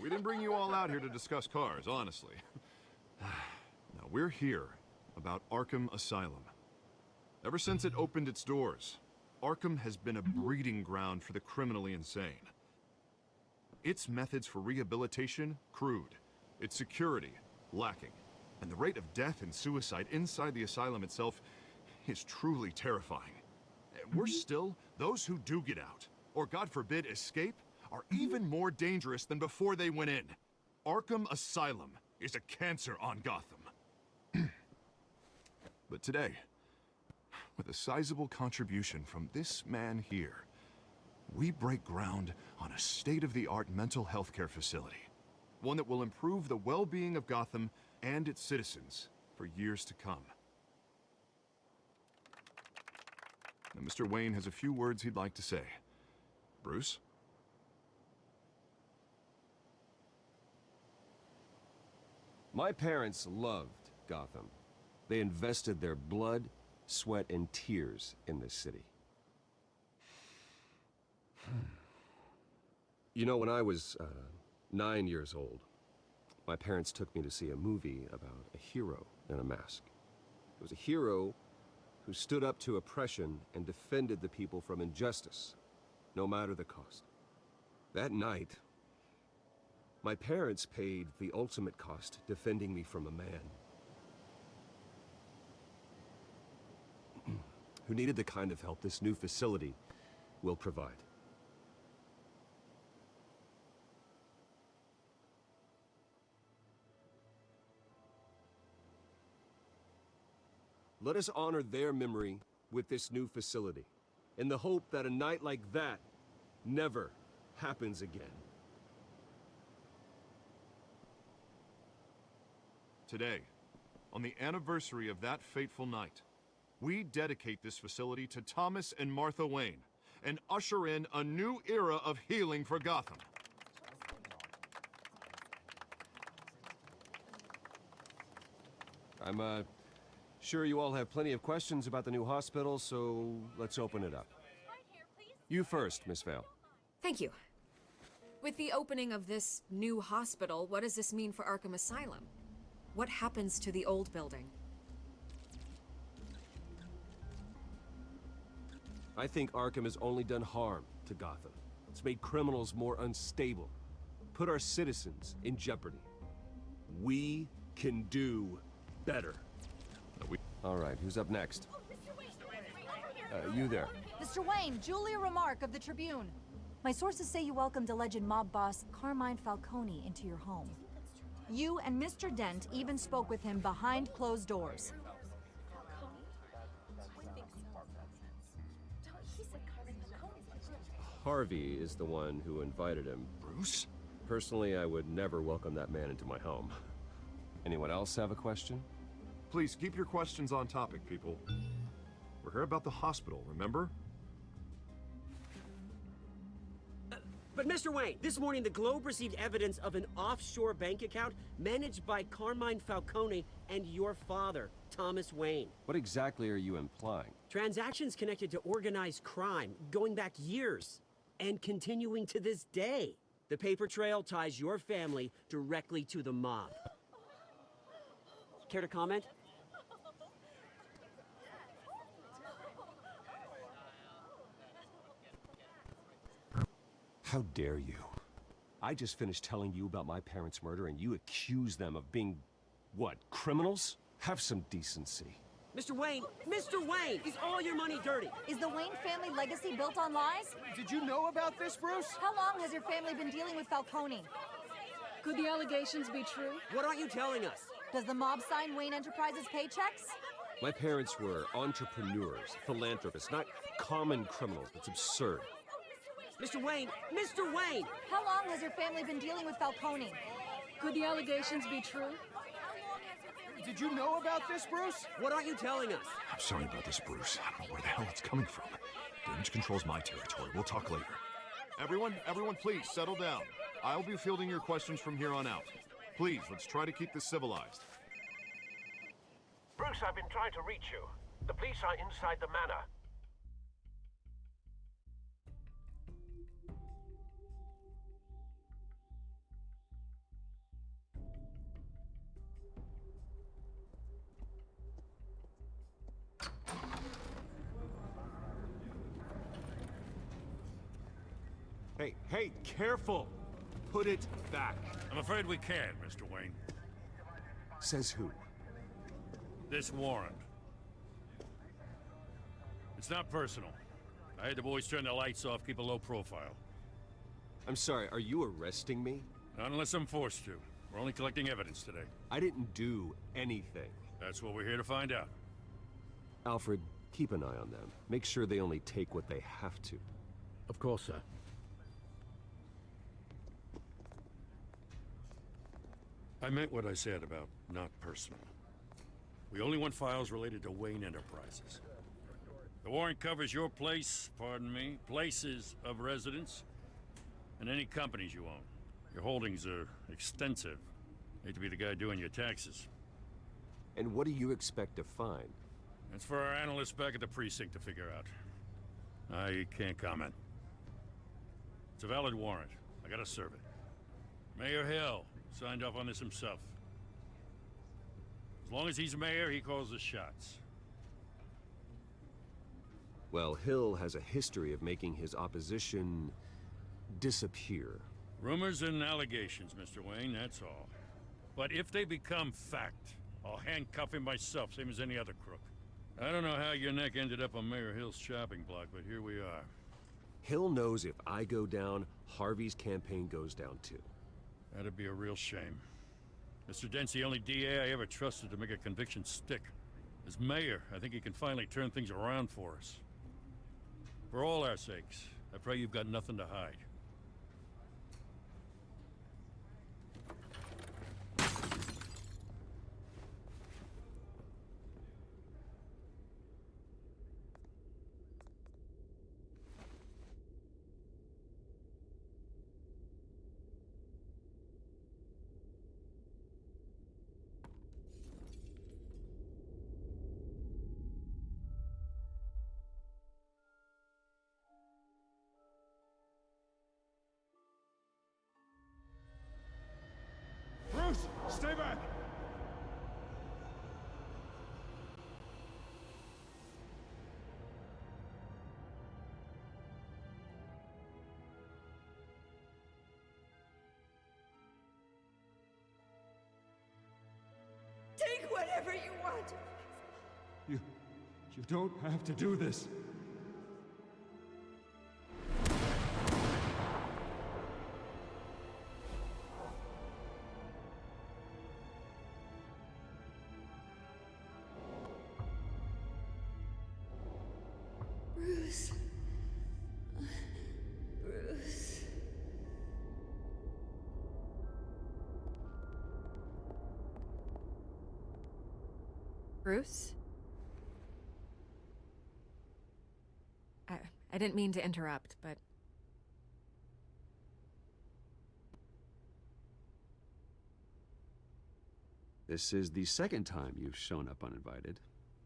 We didn't bring you all out here to discuss cars, honestly. now, we're here about Arkham Asylum. Ever since it opened its doors, Arkham has been a breeding ground for the criminally insane. Its methods for rehabilitation, crude. Its security, lacking. And the rate of death and suicide inside the asylum itself is truly terrifying. And Worse still, those who do get out, or God forbid escape, are even more dangerous than before they went in. Arkham Asylum is a cancer on Gotham. but today, with a sizable contribution from this man here, we break ground on a state-of-the-art mental health care facility. One that will improve the well-being of Gotham and its citizens for years to come. Now, Mr. Wayne has a few words he'd like to say. Bruce? My parents loved Gotham. They invested their blood, sweat, and tears in this city. You know, when I was uh, nine years old, my parents took me to see a movie about a hero in a mask. It was a hero who stood up to oppression and defended the people from injustice, no matter the cost. That night, my parents paid the ultimate cost defending me from a man who needed the kind of help this new facility will provide. Let us honor their memory with this new facility, in the hope that a night like that never happens again. Today, on the anniversary of that fateful night, we dedicate this facility to Thomas and Martha Wayne and usher in a new era of healing for Gotham. I'm, uh, sure you all have plenty of questions about the new hospital, so let's open it up. You first, Miss Vale. Thank you. With the opening of this new hospital, what does this mean for Arkham Asylum? What happens to the old building? I think Arkham has only done harm to Gotham. It's made criminals more unstable, put our citizens in jeopardy. We can do better. All right, who's up next? Uh, you there. Mr. Wayne, Julia Remark of the Tribune. My sources say you welcomed alleged mob boss Carmine Falcone into your home. You and Mr. Dent even spoke with him behind closed doors. Harvey is the one who invited him. Bruce? Personally, I would never welcome that man into my home. Anyone else have a question? Please, keep your questions on topic, people. We're here about the hospital, remember? But Mr. Wayne, this morning the Globe received evidence of an offshore bank account managed by Carmine Falcone and your father, Thomas Wayne. What exactly are you implying? Transactions connected to organized crime, going back years, and continuing to this day. The paper trail ties your family directly to the mob. Care to comment? How dare you? I just finished telling you about my parents' murder and you accuse them of being, what, criminals? Have some decency. Mr. Wayne, Mr. Wayne, is all your money dirty? Is the Wayne family legacy built on lies? Did you know about this, Bruce? How long has your family been dealing with Falcone? Could the allegations be true? What aren't you telling us? Does the mob sign Wayne Enterprises paychecks? My parents were entrepreneurs, philanthropists, not common criminals. It's absurd. Mr. Wayne! Mr. Wayne! How long has your family been dealing with Falcone? Could the allegations be true? Did you know about this, Bruce? What aren't you telling us? I'm sorry about this, Bruce. I don't know where the hell it's coming from. Damage control's my territory. We'll talk later. Everyone, everyone, please settle down. I'll be fielding your questions from here on out. Please, let's try to keep this civilized. Bruce, I've been trying to reach you. The police are inside the manor. Hey, hey, careful! Put it back. I'm afraid we can't, Mr. Wayne. Says who? This warrant. It's not personal. I had the boys turn the lights off, keep a low profile. I'm sorry, are you arresting me? Not unless I'm forced to. We're only collecting evidence today. I didn't do anything. That's what we're here to find out. Alfred, keep an eye on them. Make sure they only take what they have to. Of course, sir. I meant what I said about not personal. We only want files related to Wayne Enterprises. The warrant covers your place, pardon me, places of residence, and any companies you own. Your holdings are extensive. Hate to be the guy doing your taxes. And what do you expect to find? That's for our analysts back at the precinct to figure out. I can't comment. It's a valid warrant. I gotta serve it. Mayor Hill signed off on this himself. As long as he's mayor, he calls the shots. Well, Hill has a history of making his opposition disappear. Rumors and allegations, Mr. Wayne, that's all. But if they become fact, I'll handcuff him myself, same as any other crook. I don't know how your neck ended up on Mayor Hill's chopping block, but here we are. Hill knows if I go down, Harvey's campaign goes down too. That'd be a real shame. Mr. Dent's the only DA I ever trusted to make a conviction stick. As mayor, I think he can finally turn things around for us. For all our sakes, I pray you've got nothing to hide. Whatever you want. You... you don't have to do this. Bruce? I, I didn't mean to interrupt, but This is the second time you've shown up uninvited.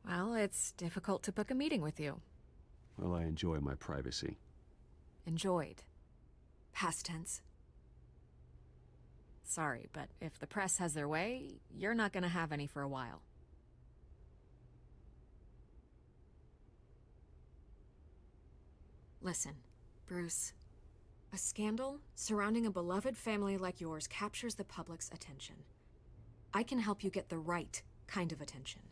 well, it's difficult to book a meeting with you. Well, I enjoy my privacy. Enjoyed. Past tense. Sorry, but if the press has their way, you're not gonna have any for a while. Listen, Bruce. A scandal surrounding a beloved family like yours captures the public's attention. I can help you get the right kind of attention.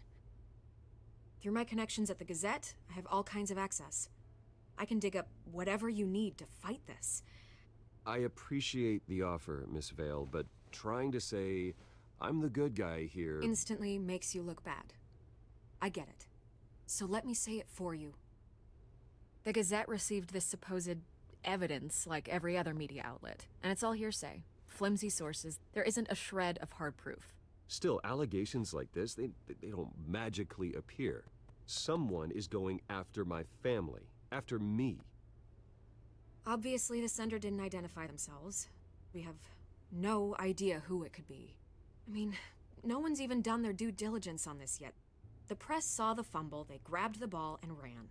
Through my connections at the Gazette, I have all kinds of access. I can dig up whatever you need to fight this. I appreciate the offer, Miss Vale, but trying to say I'm the good guy here. Instantly makes you look bad. I get it. So let me say it for you. The Gazette received this supposed evidence like every other media outlet, and it's all hearsay. Flimsy sources. There isn't a shred of hard proof. Still, allegations like this, they, they don't magically appear. Someone is going after my family, after me. Obviously, the sender didn't identify themselves. We have no idea who it could be. I mean, no one's even done their due diligence on this yet. The press saw the fumble, they grabbed the ball, and ran.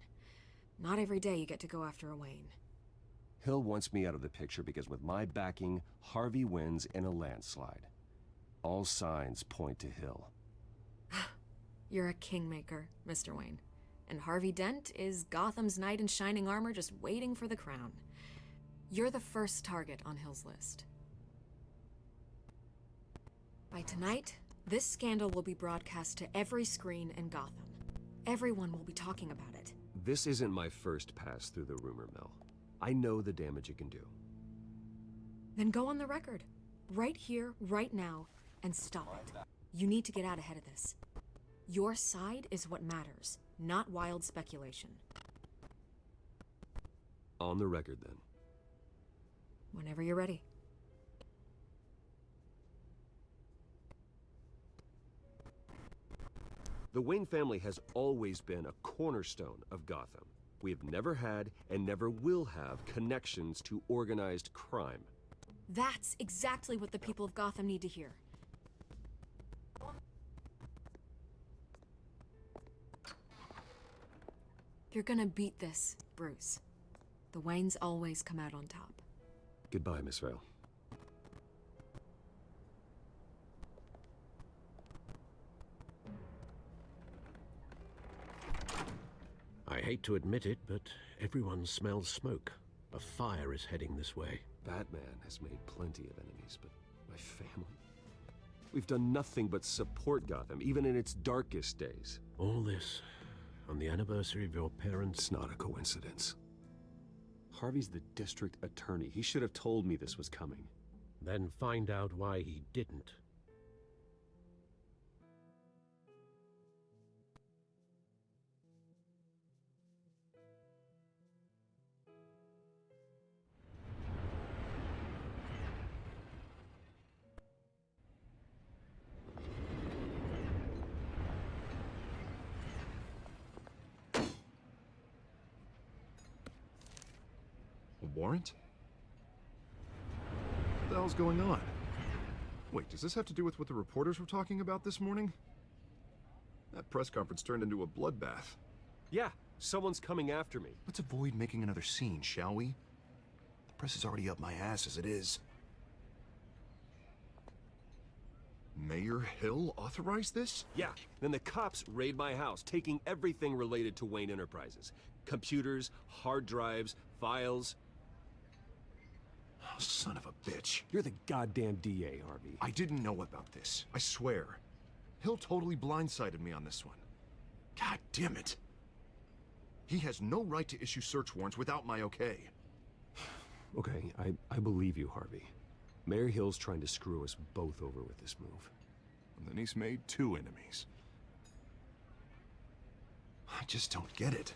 Not every day you get to go after a Wayne. Hill wants me out of the picture because with my backing, Harvey wins in a landslide. All signs point to Hill. You're a kingmaker, Mr. Wayne. And Harvey Dent is Gotham's knight in shining armor just waiting for the crown. You're the first target on Hill's list. By tonight, this scandal will be broadcast to every screen in Gotham. Everyone will be talking about it. This isn't my first pass through the rumor mill. I know the damage it can do. Then go on the record. Right here, right now, and stop it. You need to get out ahead of this. Your side is what matters, not wild speculation. On the record, then. Whenever you're ready. The Wayne family has always been a cornerstone of Gotham. We have never had and never will have connections to organized crime. That's exactly what the people of Gotham need to hear. You're gonna beat this, Bruce. The Waynes always come out on top. Goodbye, Miss Vale. Hate to admit it, but everyone smells smoke. A fire is heading this way. Batman has made plenty of enemies, but my family? We've done nothing but support Gotham, even in its darkest days. All this on the anniversary of your parents' It's not a coincidence. Harvey's the district attorney. He should have told me this was coming. Then find out why he didn't. Warrant? What the hell's going on? Wait, does this have to do with what the reporters were talking about this morning? That press conference turned into a bloodbath. Yeah, someone's coming after me. Let's avoid making another scene, shall we? The press is already up my ass as it is. Mayor Hill authorized this? Yeah, then the cops raid my house, taking everything related to Wayne Enterprises. Computers, hard drives, files. Oh, son of a bitch. You're the goddamn DA, Harvey. I didn't know about this. I swear. Hill totally blindsided me on this one. God damn it. He has no right to issue search warrants without my okay. Okay, I, I believe you, Harvey. Mayor Hill's trying to screw us both over with this move. And then he's made two enemies. I just don't get it.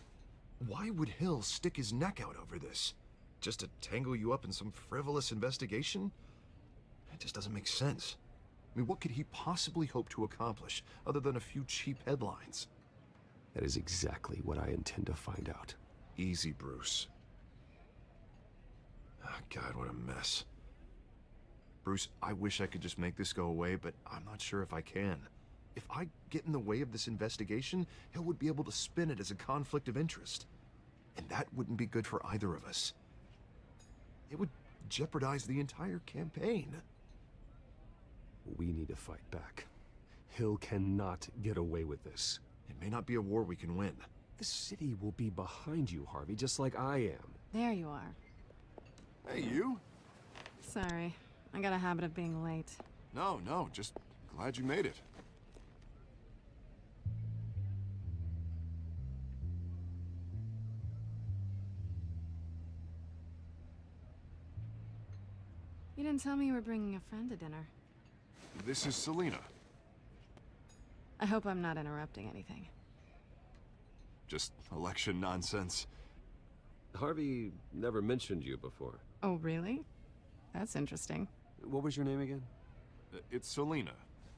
Why would Hill stick his neck out over this? Just to tangle you up in some frivolous investigation? It just doesn't make sense. I mean, what could he possibly hope to accomplish other than a few cheap headlines? That is exactly what I intend to find out. Easy, Bruce. Oh, God, what a mess. Bruce, I wish I could just make this go away, but I'm not sure if I can. If I get in the way of this investigation, Hill would be able to spin it as a conflict of interest. And that wouldn't be good for either of us. It would jeopardize the entire campaign. We need to fight back. Hill cannot get away with this. It may not be a war we can win. The city will be behind you, Harvey, just like I am. There you are. Hey, you? Sorry. I got a habit of being late. No, no, just glad you made it. Didn't tell me you were bringing a friend to dinner. This is Selina. I hope I'm not interrupting anything. Just election nonsense. Harvey never mentioned you before. Oh, really? That's interesting. What was your name again? Uh, It's Selina.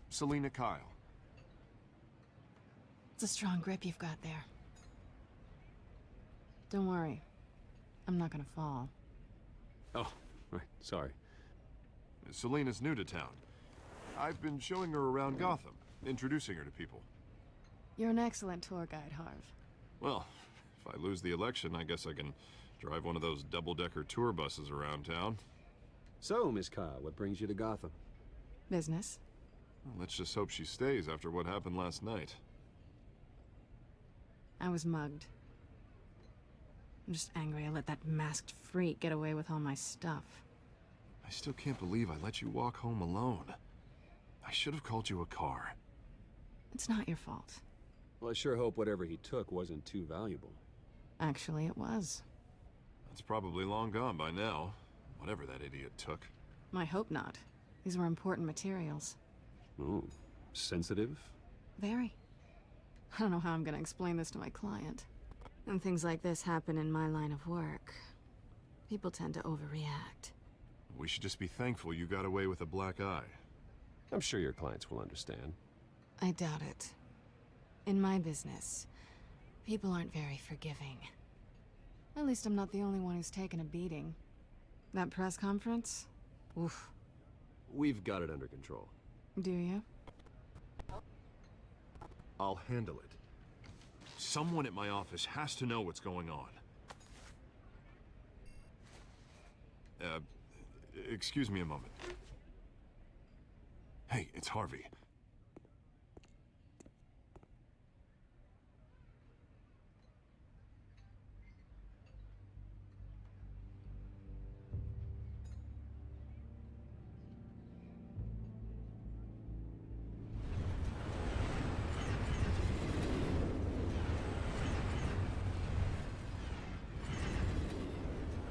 Selina Kyle. It's a strong grip you've got there. Don't worry. I'm not gonna fall. Oh, right. Sorry. Selina's new to town. I've been showing her around Gotham, introducing her to people. You're an excellent tour guide, Harv. Well, if I lose the election, I guess I can drive one of those double-decker tour buses around town. So, Miss Kyle, what brings you to Gotham? Business. Well, let's just hope she stays after what happened last night. I was mugged. I'm just angry I let that masked freak get away with all my stuff. I still can't believe I let you walk home alone. I should have called you a car. It's not your fault. Well, I sure hope whatever he took wasn't too valuable. Actually, it was. It's probably long gone by now. Whatever that idiot took. I hope not. These were important materials. Oh, sensitive? Very. I don't know how I'm gonna explain this to my client. And things like this happen in my line of work. People tend to overreact. We should just be thankful you got away with a black eye. I'm sure your clients will understand. I doubt it. In my business, people aren't very forgiving. At least I'm not the only one who's taken a beating. That press conference? Oof. We've got it under control. Do you? I'll handle it. Someone at my office has to know what's going on. Uh, excuse me a moment. Hey, it's Harvey.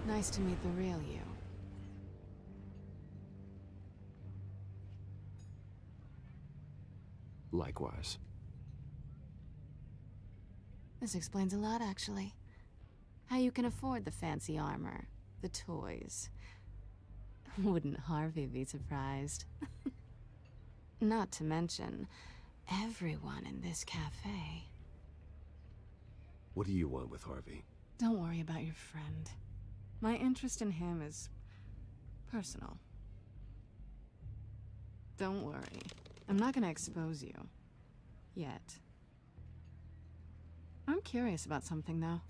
Nice to meet the real you. Likewise. This explains a lot, actually. How you can afford the fancy armor, the toys. Wouldn't Harvey be surprised? Not to mention, everyone in this cafe. What do you want with Harvey? Don't worry about your friend. My interest in him is personal. Don't worry. I'm not gonna expose you. Yet. I'm curious about something, though.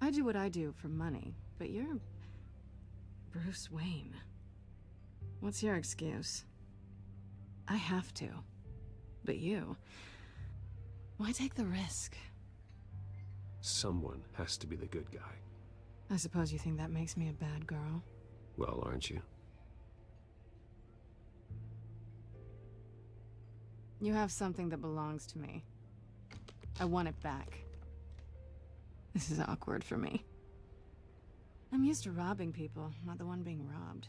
I do what I do for money, but you're... Bruce Wayne. What's your excuse? I have to. But you... Why take the risk? Someone has to be the good guy. I suppose you think that makes me a bad girl. Well, aren't you? You have something that belongs to me. I want it back. This is awkward for me. I'm used to robbing people, not the one being robbed.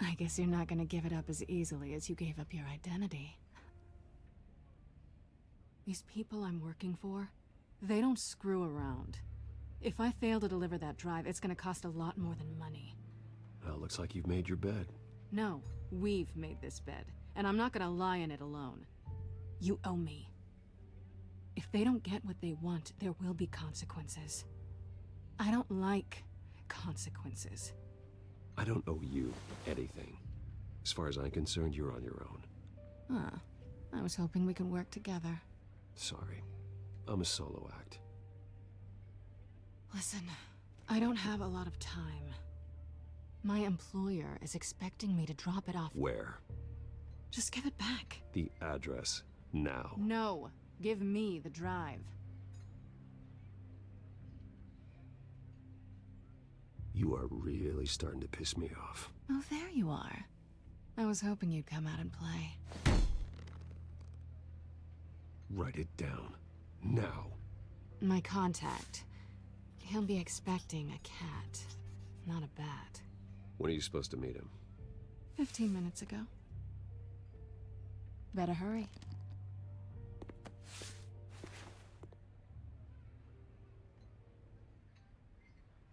I guess you're not gonna give it up as easily as you gave up your identity. These people I'm working for, they don't screw around. If I fail to deliver that drive, it's gonna cost a lot more than money. Well, looks like you've made your bed. No, we've made this bed, and I'm not gonna lie in it alone. You owe me. If they don't get what they want, there will be consequences. I don't like consequences. I don't owe you anything. As far as I'm concerned, you're on your own. Huh. I was hoping we could work together. Sorry. I'm a solo act. Listen, I don't have a lot of time. My employer is expecting me to drop it off. Where? Just give it back. The address. Now. No, give me the drive. You are really starting to piss me off. Oh, there you are. I was hoping you'd come out and play. Write it down. Now. My contact. He'll be expecting a cat, not a bat. When are you supposed to meet him? Fifteen minutes ago. Better hurry.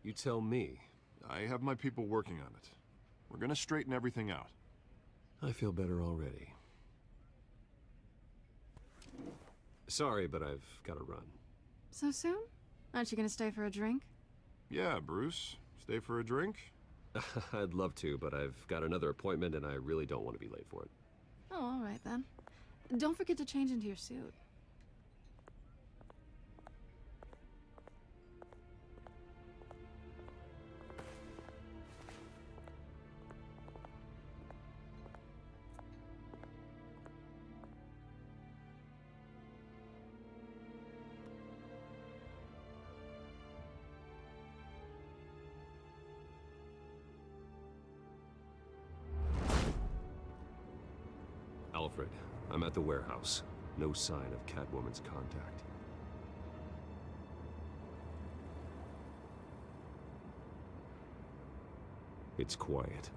You tell me. I have my people working on it. We're gonna straighten everything out. I feel better already. Sorry, but I've gotta run. So soon? Aren't you gonna stay for a drink? Yeah, Bruce. Stay for a drink? I'd love to, but I've got another appointment and I really don't want to be late for it. Oh, all right then. Don't forget to change into your suit. No sign of Catwoman's contact. It's quiet.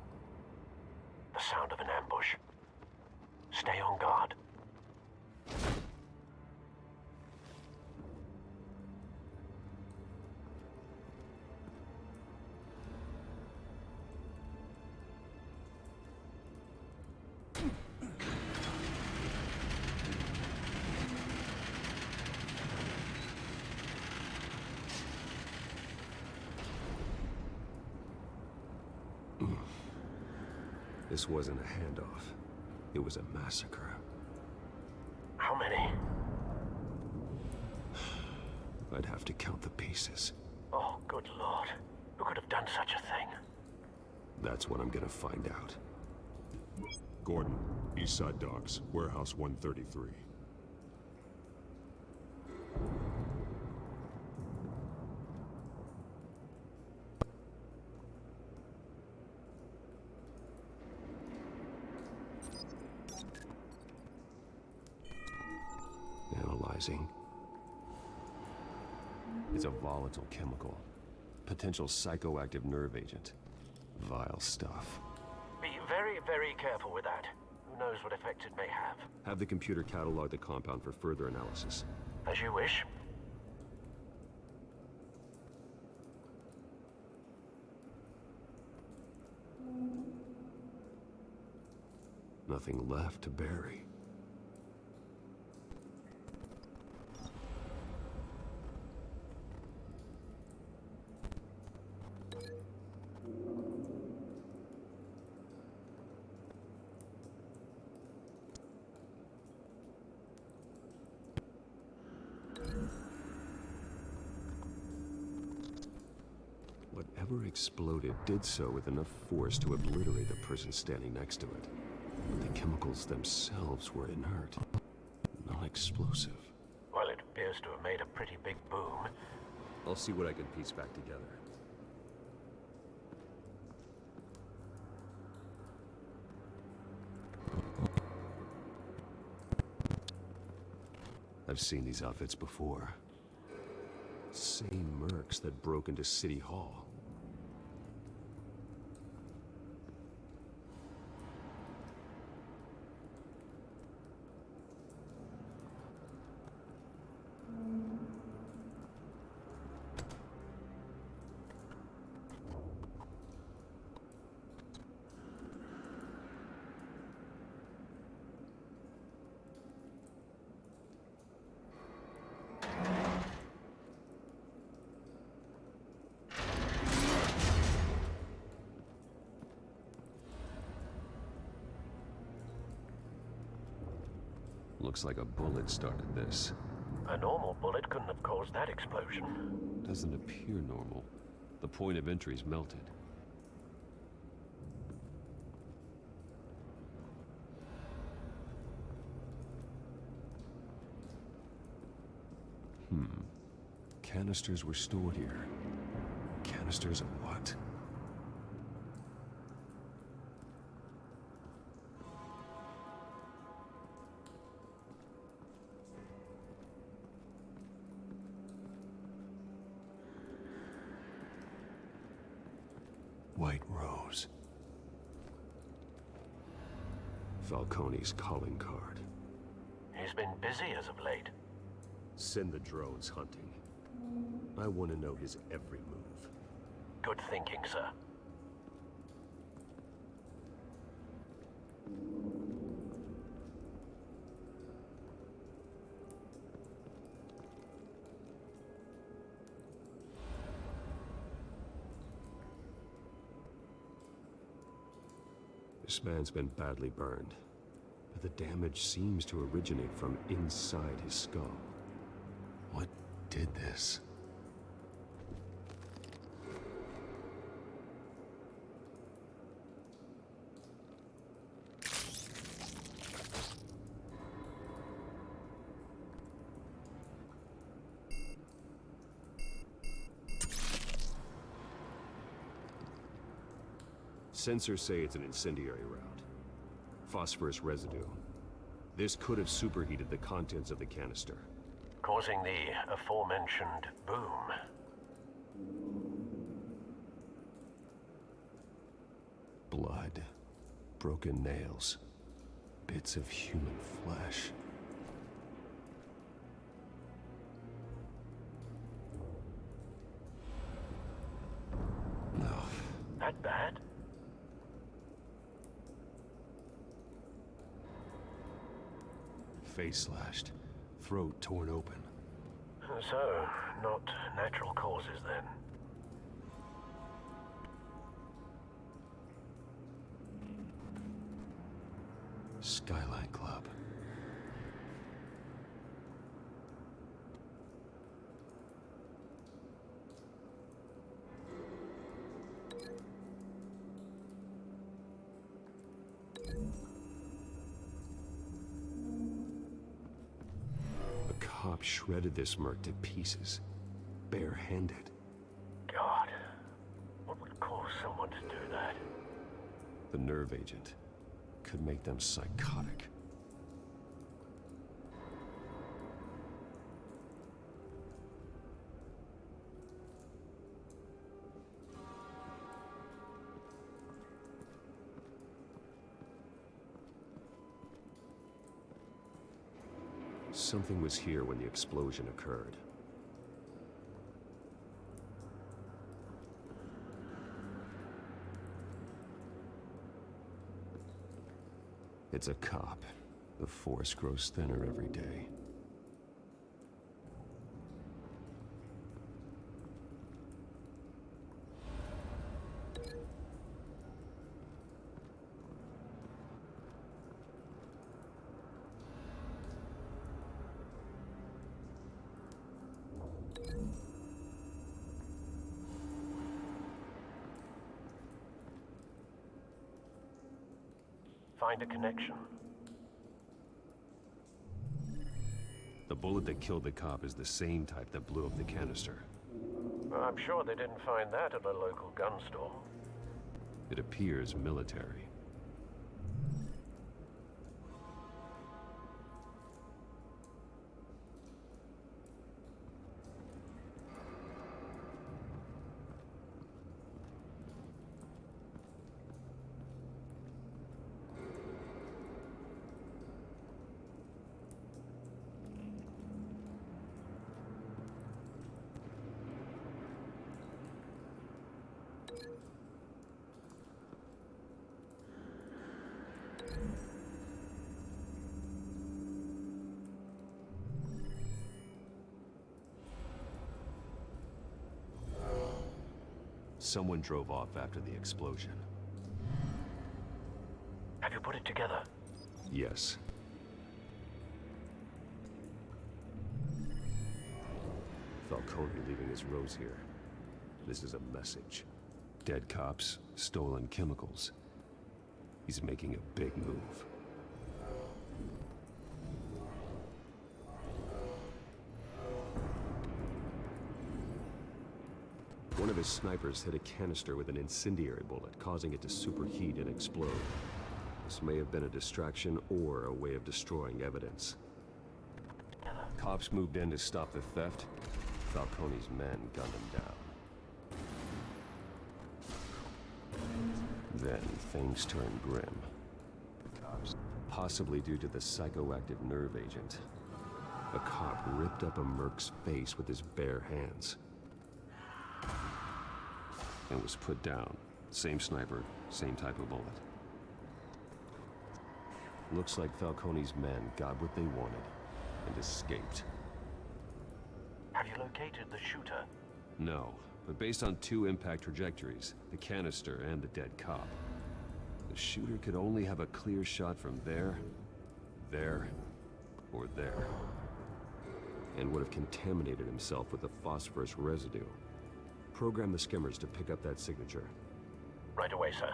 Wasn't a handoff. It was a massacre. How many? I'd have to count the pieces. Oh, good lord. Who could have done such a thing? That's what I'm gonna find out. Gordon, East Side Docks, Warehouse 133. Analyzing. It's a volatile chemical. Potential psychoactive nerve agent. Vile stuff. Be very, very careful with that. Who knows what effect it may have. Have the computer catalog the compound for further analysis. As you wish. Nothing left to bury. Whatever exploded did so with enough force to obliterate the person standing next to it. But the chemicals themselves were inert, not explosive. Well, it appears to have made a pretty big boom. I'll see what I can piece back together. I've seen these outfits before. Same mercs that broke into City Hall. Looks like a bullet started this. A normal bullet couldn't have caused that explosion. Doesn't appear normal. The point of entry's melted. Hmm. Canisters were stored here. Canisters of Falcone's calling card. He's been busy as of late. Send the drones hunting. I want to know his every move. Good thinking, sir. This man's been badly burned, the damage seems to originate from inside his skull. What did this? Sensors say it's an incendiary route. Phosphorus residue. This could have superheated the contents of the canister. Causing the aforementioned boom. Blood. Broken nails. Bits of human flesh. No. That bad? Face slashed. Throat torn open. So, not natural causes then. Skyline Club. A cop shredded this merc to pieces, barehanded. God, what would cause someone to do that? The nerve agent could make them psychotic. Something was here when the explosion occurred. It's a cop. The force grows thinner every day. Find a connection. The bullet that killed the cop is the same type that blew up the canister. I'm sure they didn't find that at a local gun store. It appears military. Someone drove off after the explosion. Have you put it together? Yes. Falcone leaving his rose here. This is a message. Dead cops, stolen chemicals. He's making a big move. His snipers hit a canister with an incendiary bullet, causing it to superheat and explode. This may have been a distraction or a way of destroying evidence. Cops moved in to stop the theft. Falcone's men gunned him down. Then things turned grim. Possibly due to the psychoactive nerve agent. A cop ripped up a merc's face with his bare hands. And was put down. Same sniper, same type of bullet. Looks like Falcone's men got what they wanted and escaped. Have you located the shooter? No, but based on two impact trajectories, the canister and the dead cop, the shooter could only have a clear shot from there, there, or there. And would have contaminated himself with the phosphorus residue. Program the skimmers to pick up that signature. Right away, sir.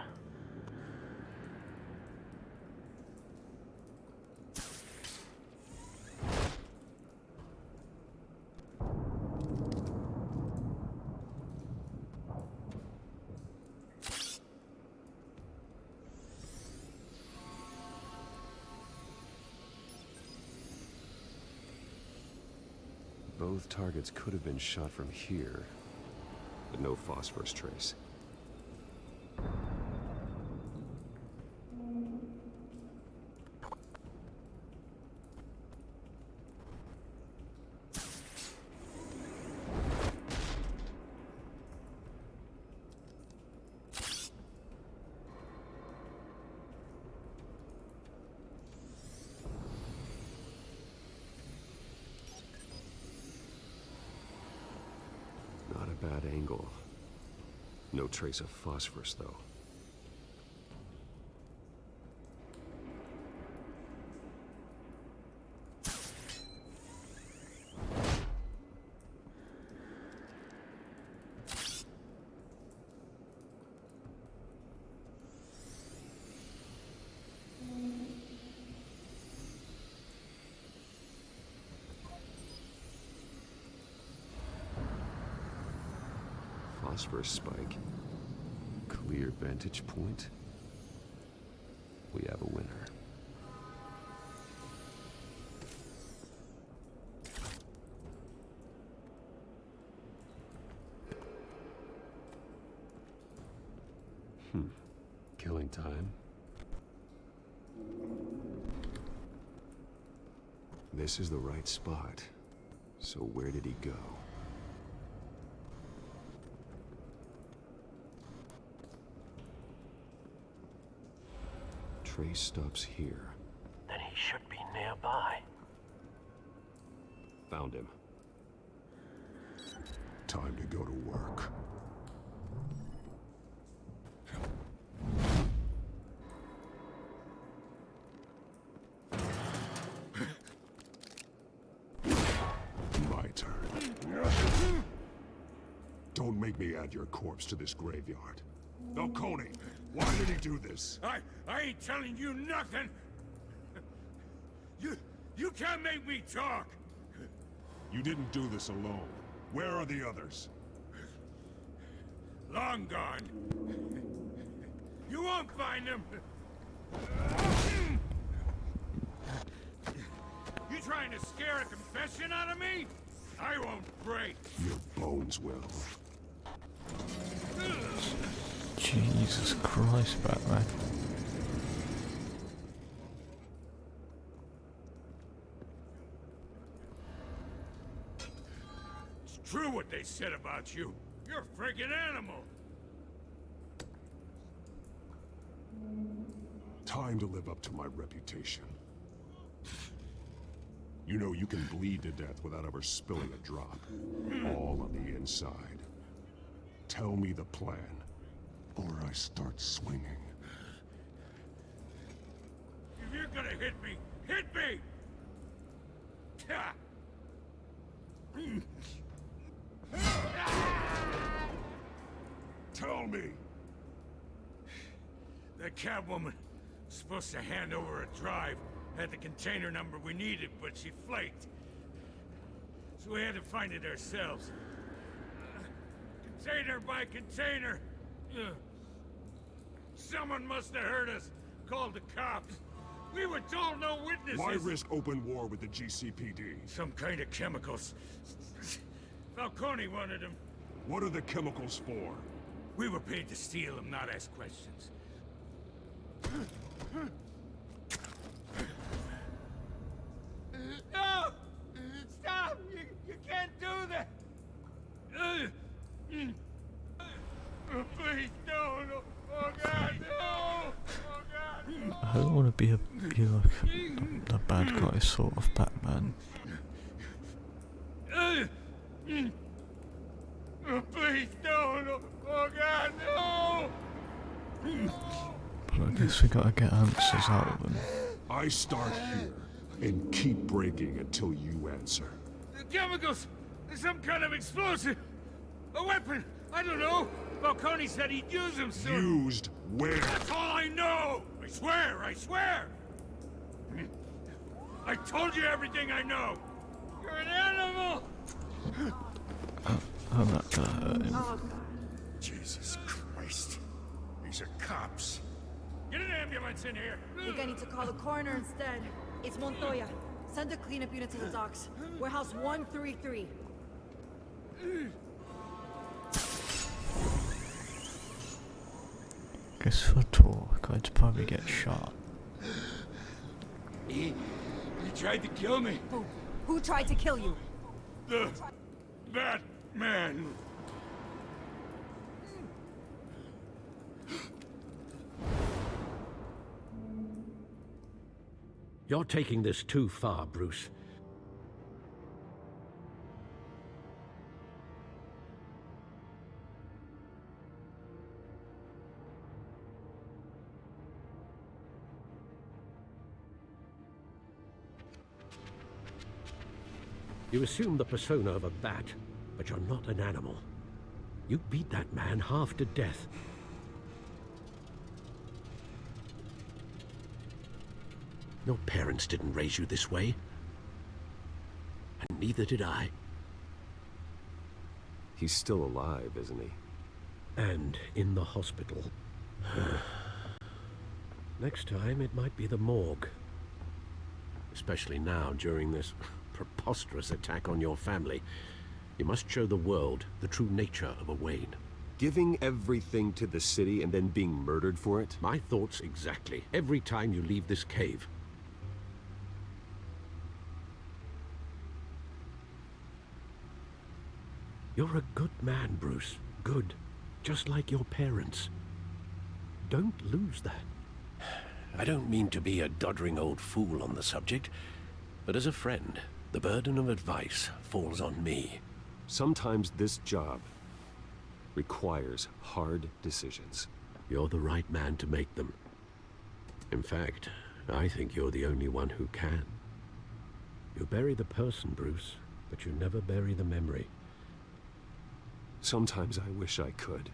Both targets could have been shot from here, but no phosphorus trace. Not a bad angle. No trace of phosphorus, though. Phosphorus spike. Clear vantage point. We have a winner. Hmm. Killing time. This is the right spot. So where did he go? Trace stops here. Then he should be nearby. Found him. Time to go to work. My turn. Don't make me add your corpse to this graveyard. Falcone, why did he do this? I, I ain't telling you nothing. You, you can't make me talk. You didn't do this alone. Where are the others? Long gone. You won't find them. You trying to scare a confession out of me? I won't break. Your bones will. Jesus Christ, Batman. It's true what they said about you. You're a freaking animal. Time to live up to my reputation. You know you can bleed to death without ever spilling a drop. All on the inside. Tell me the plan, or I start swinging. If you're gonna hit me, hit me! Tell me! The Catwoman was supposed to hand over a drive, had the container number we needed, but she flaked. So we had to find it ourselves. Container by container. Ugh. Someone must have heard us, called the cops. We were told no witnesses. Why risk open war with the GCPD? Some kind of chemicals. Falcone wanted them. What are the chemicals for? We were paid to steal them, not ask questions. No! Stop! You, you can't do that! I don't want to be a be like the bad guy sort of Batman. Please no, oh God, no! But I guess we gotta get answers out of them. I start here and keep breaking until you answer. The chemicals, some kind of explosive, a weapon. I don't know. Falcone said he'd use them soon! Used where? That's all I know! I swear, I swear! I told you everything I know! You're an animal! I'm not gonna hurt him. Oh, Jesus Christ. These are cops. Get an ambulance in here! Think I need to call the coroner instead. It's Montoya. Send a cleanup unit to the docks. Warehouse 133. Guess for talk, I'd probably get shot. He... he tried to kill me. Who? Who tried to kill you? The... that man. You're taking this too far, Bruce. You assume the persona of a bat, but you're not an animal. You beat that man half to death. Your parents didn't raise you this way. And neither did I. He's still alive, isn't he? And in the hospital. Next time, it might be the morgue. Especially now, during this preposterous attack on your family. You must show the world the true nature of a Wayne. Giving everything to the city and then being murdered for it? My thoughts exactly. Every time you leave this cave. You're a good man, Bruce. Good. Just like your parents. Don't lose that. I don't mean to be a doddering old fool on the subject, but as a friend, the burden of advice falls on me. Sometimes this job requires hard decisions. You're the right man to make them. In fact, I think you're the only one who can. You bury the person, Bruce, but you never bury the memory. Sometimes I wish I could.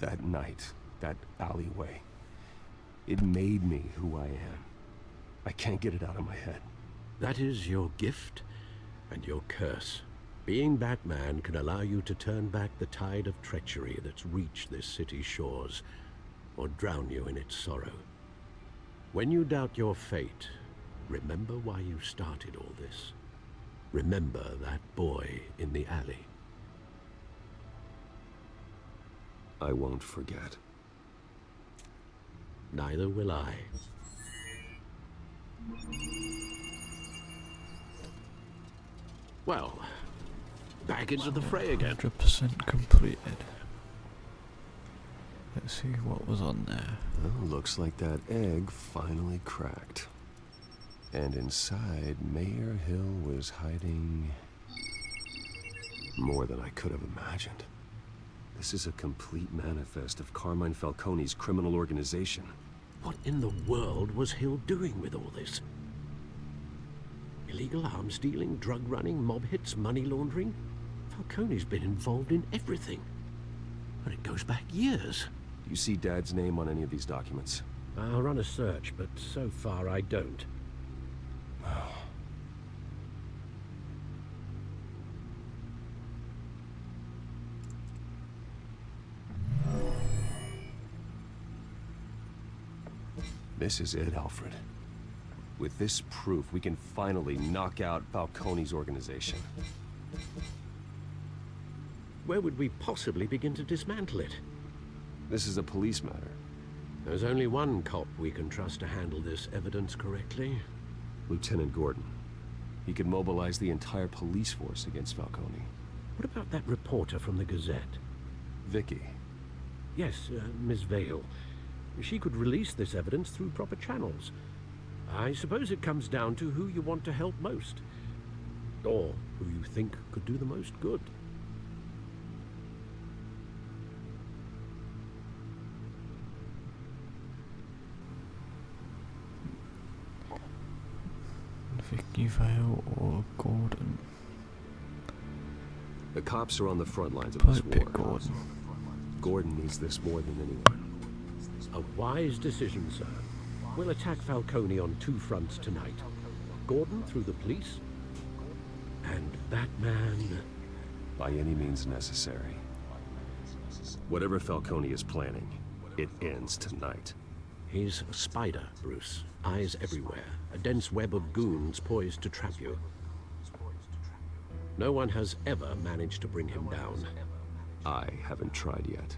That night, that alleyway, it made me who I am. I can't get it out of my head. That is your gift and your curse. Being Batman can allow you to turn back the tide of treachery that's reached this city's shores, or drown you in its sorrow. When you doubt your fate, remember why you started all this. Remember that boy in the alley. I won't forget. Neither will I. Well, back into the fray again. 100% completed. Let's see what was on there. Well, looks like that egg finally cracked. And inside, Mayor Hill was hiding more than I could have imagined. This is a complete manifest of Carmine Falcone's criminal organization. What in the world was Hill doing with all this? Illegal arms dealing, drug running, mob hits, money laundering? Falcone's been involved in everything. And it goes back years. You see Dad's name on any of these documents? I'll run a search, but so far I don't. This is it, Alfred. With this proof, we can finally knock out Falcone's organization. Where would we possibly begin to dismantle it? This is a police matter. There's only one cop we can trust to handle this evidence correctly. Lieutenant Gordon. He could mobilize the entire police force against Falcone. What about that reporter from the Gazette? Vicki. Yes, uh, Miss Vale. She could release this evidence through proper channels. I suppose it comes down to who you want to help most. Or who you think could do the most good. Vicki Vale or Gordon? The cops are on the front lines of Probably this pick war. Gordon. Gordon needs this more than anyone. A wise decision, sir. We'll attack Falcone on two fronts tonight. Gordon through the police, and that man... By any means necessary. Whatever Falcone is planning, it ends tonight. He's a spider, Bruce. Eyes everywhere. A dense web of goons poised to trap you. No one has ever managed to bring him down. I haven't tried yet.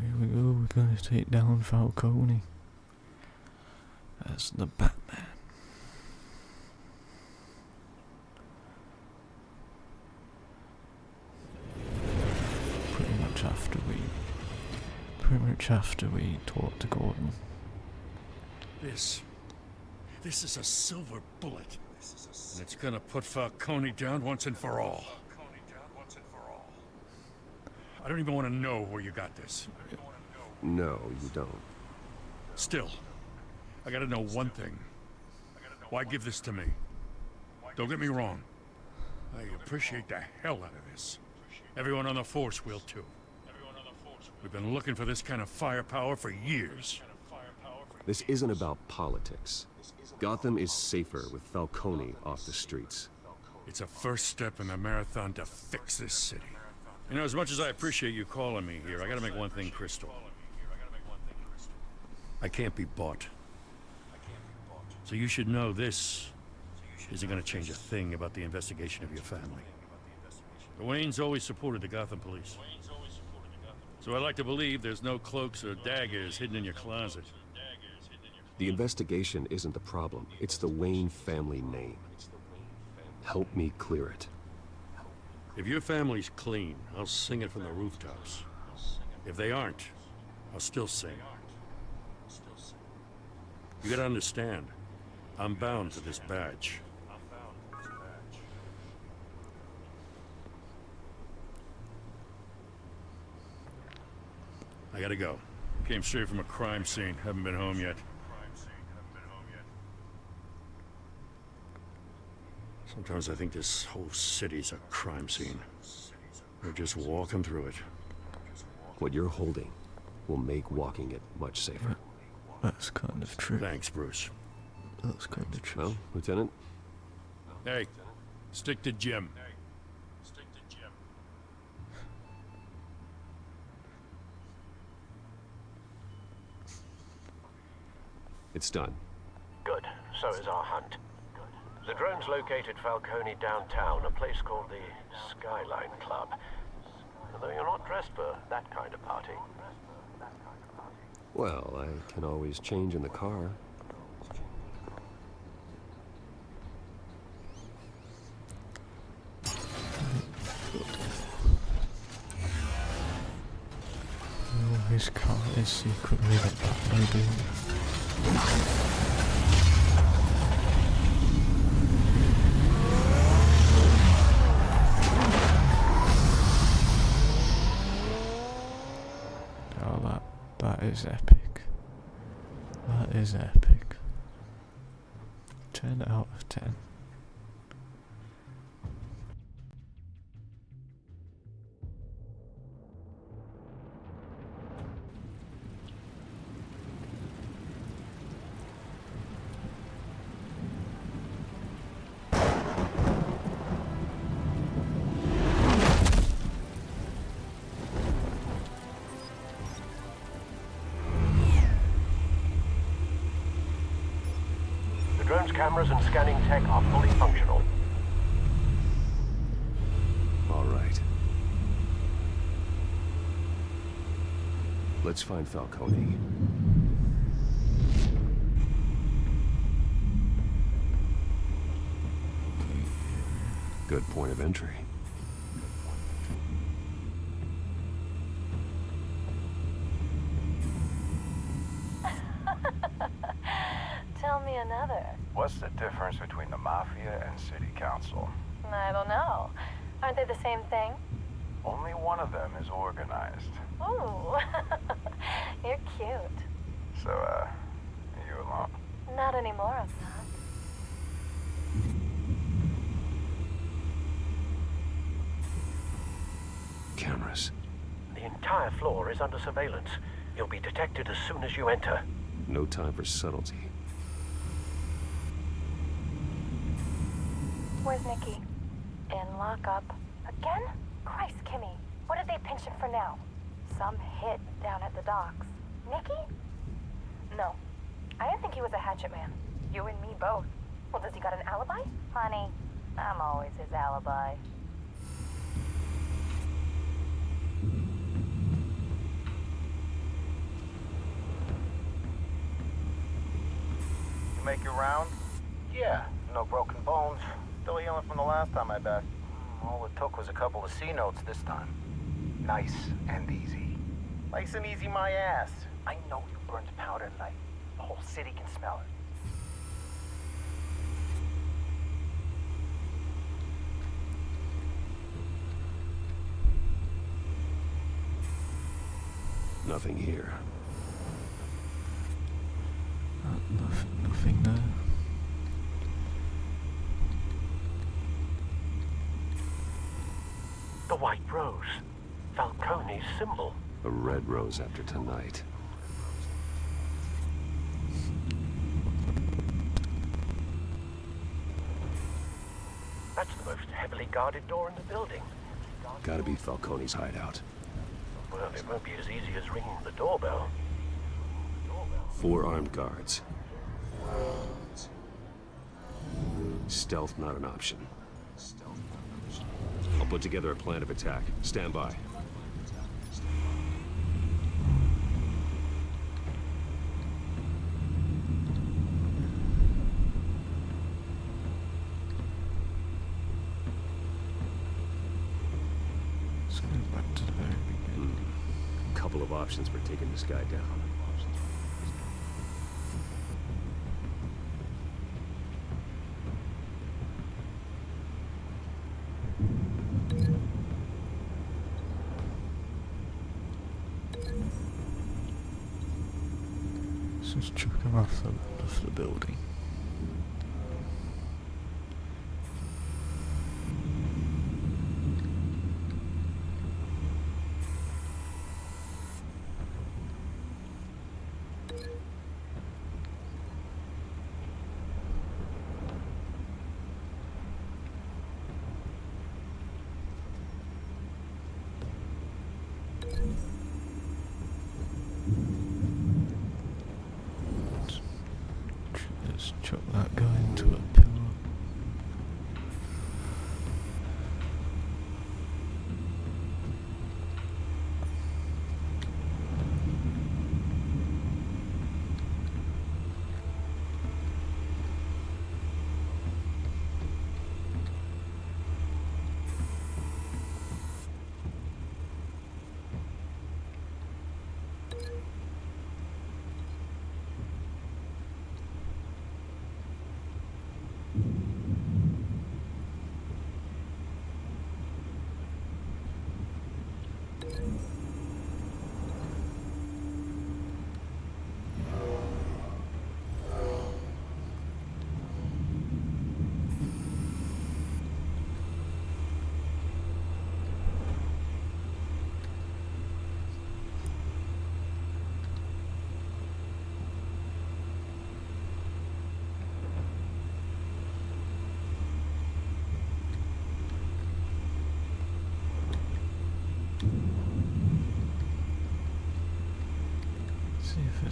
Here we go, we're gonna take down Falcone. As the Batman. Pretty much after we pretty much after we talk to Gordon. This. This is a silver bullet. And it's gonna put Falcone down once and for all. I don't even want to know where you got this. No, you don't. Still, I gotta know one thing. Why give this to me? Don't get me wrong. I appreciate the hell out of this. Everyone on the force will too. We've been looking for this kind of firepower for years. This isn't about politics. Gotham is safer with Falcone off the streets. It's a first step in the marathon to fix this city. You know, as much as I appreciate you calling me here, I gotta make one thing crystal. I can't be bought. So you should know this isn't gonna change a thing about the investigation of your family. The Waynes always supported the Gotham police. So I like to believe there's no cloaks or daggers hidden in your closet. The investigation isn't the problem. It's the Wayne family name. Help me clear it. If your family's clean, I'll sing it from the rooftops. If they aren't, I'll still sing. You gotta understand, I'm bound to this badge. I gotta go. Came straight from a crime scene. Haven't been home yet. Sometimes I think this whole city's a crime scene. We're just walking through it. What you're holding will make walking it much safer. That's kind of true. Thanks, Bruce. That's kind of true. Well, Lieutenant, Hey, stick to Jim. Hey, stick to Jim. It's done. Good. So is our hunt. The drones located Falcone downtown, a place called the Skyline Club. Although you're not dressed for that kind of party. Well, I can always change in the car. Oh, his car is secretly the Batmobile. is epic. That is epic. 10 out of 10. Cameras and scanning tech are fully functional. All right. Let's find Falcone. Good point of entry. Tell me another. What's the difference between the Mafia and City Council? I don't know. Aren't they the same thing? Only one of them is organized. Ooh, you're cute. So, uh, you alone? Not anymore, I'm not. Cameras. The entire floor is under surveillance. You'll be detected as soon as you enter. No time for subtlety. Where's Nikki? In lockup. Again? Christ, Kimmy. What did they pinch him for now? Some hit down at the docks. Nikki? No. I didn't think he was a hatchet man. You and me both. Well, does he got an alibi? Honey, I'm always his alibi. You make your round? Yeah, no broken bones. Still healing from the last time I bet. Mm, all it took was a couple of C notes this time. Nice and easy. Nice and easy my ass. I know you burned powder tonight. The whole city can smell it. Nothing here. Uh, nothing, nothing there. The White Rose. Falcone's symbol. A red rose after tonight. That's the most heavily guarded door in the building. Gotta be Falcone's hideout. Well, it won't be as easy as ringing the doorbell. Four armed guards. Stealth not an option. I'll put together a plan of attack. Stand by. Let's go back to the very beginning. Hmm. Couple of options for taking this guy down.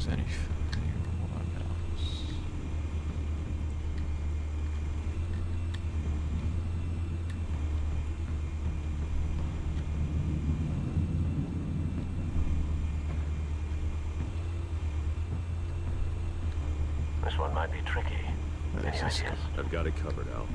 There's anything else. This one might be tricky. Any This ideas? I've got it covered, Al.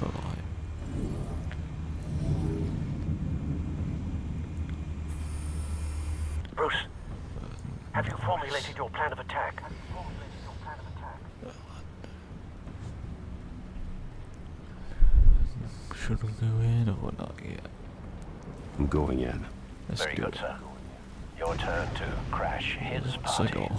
for like Bruce, have you formulated your plan of attack? should we go in or not yet? I'm going in. Let's Very go. good, sir. Your turn to crash his Let's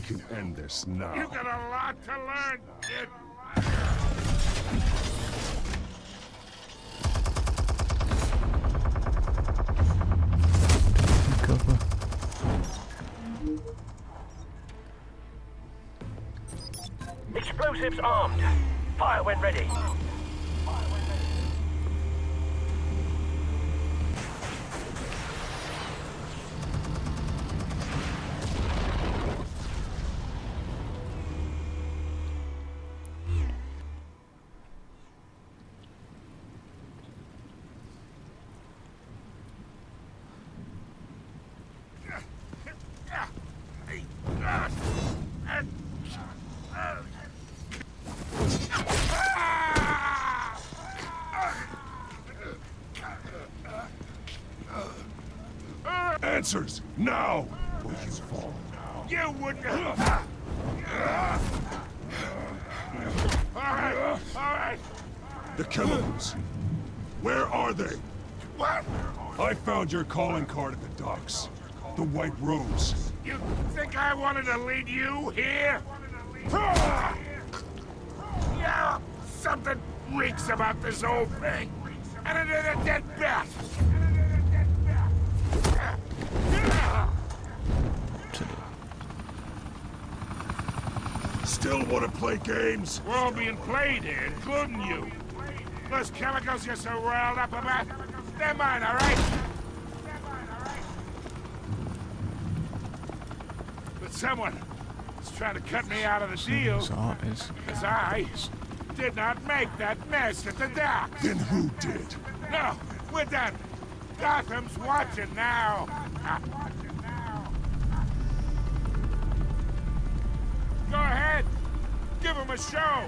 We can end this now. You got a lot to learn, Answers, now! Or you fall. You wouldn't. All right, all right. The chemicals. Where are they? What? I found your calling card at the docks. The White Rose. You think I wanted to lead you here? Yeah, something reeks about this whole thing. And it is a dead bat. Still want to play games? We're all being played here, including you. Those chemicals you're so riled up about, they're mine, all right? But someone is trying to cut me out of the deal. His eyes. Because I did not make that mess at the dock. Then who did? No, we're done. Gotham's watching now. Ah. Go ahead. Give him a show.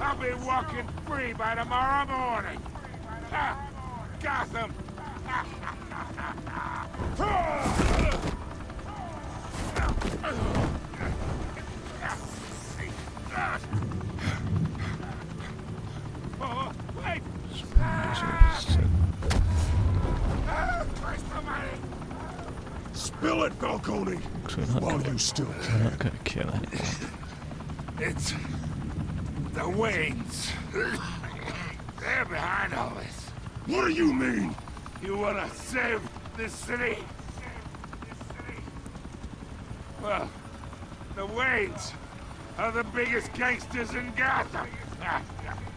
I'll be walking free by tomorrow morning. Ha! Gotham. Oh, wait! Spill it, Falcone! While you still We're not gonna kill anyone. It's the Waynes. They're behind all this. What do you mean? You wanna save this city? Well, the Waynes are the biggest gangsters in Gotham.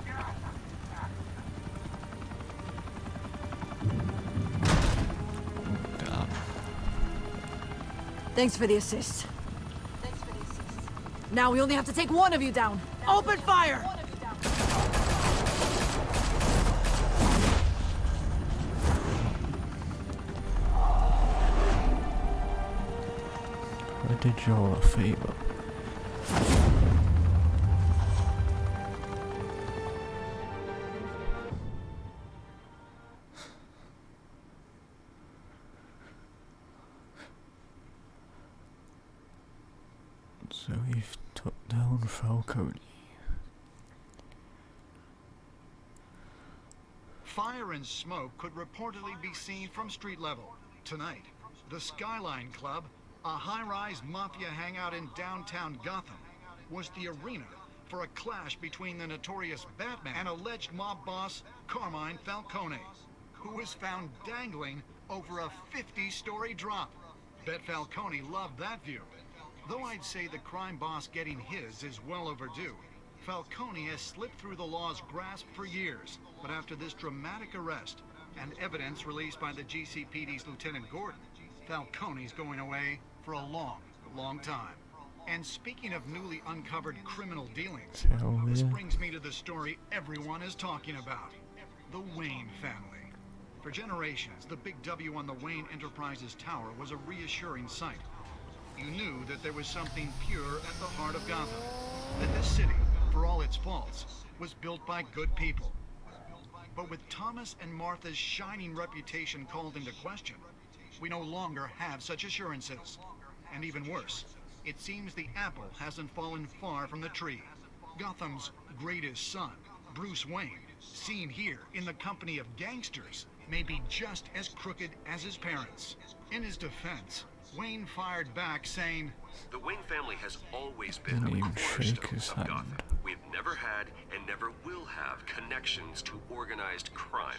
Thanks for the assist. Now we only have to take one of you down. Open fire! I did you all a favor. Falcone. Fire and smoke could reportedly be seen from street level. Tonight, the Skyline Club, a high-rise mafia hangout in downtown Gotham, was the arena for a clash between the notorious Batman and alleged mob boss Carmine Falcone, who was found dangling over a 50-story drop. Bet Falcone loved that view. Though I'd say the crime boss getting his is well overdue, Falcone has slipped through the law's grasp for years. But after this dramatic arrest and evidence released by the GCPD's Lieutenant Gordon, Falcone's going away for a long, long time. And speaking of newly uncovered criminal dealings, Hell this yeah. brings me to the story everyone is talking about. The Wayne family. For generations, the big W on the Wayne Enterprises Tower was a reassuring sight. You knew that there was something pure at the heart of Gotham. That this city, for all its faults, was built by good people. But with Thomas and Martha's shining reputation called into question, we no longer have such assurances. And even worse, it seems the apple hasn't fallen far from the tree. Gotham's greatest son, Bruce Wayne, seen here in the company of gangsters, may be just as crooked as his parents. In his defense, Wayne fired back saying, The Wayne family has always been Didn't a even shake cornerstone his of hand. Gotham. We've never had and never will have connections to organized crime.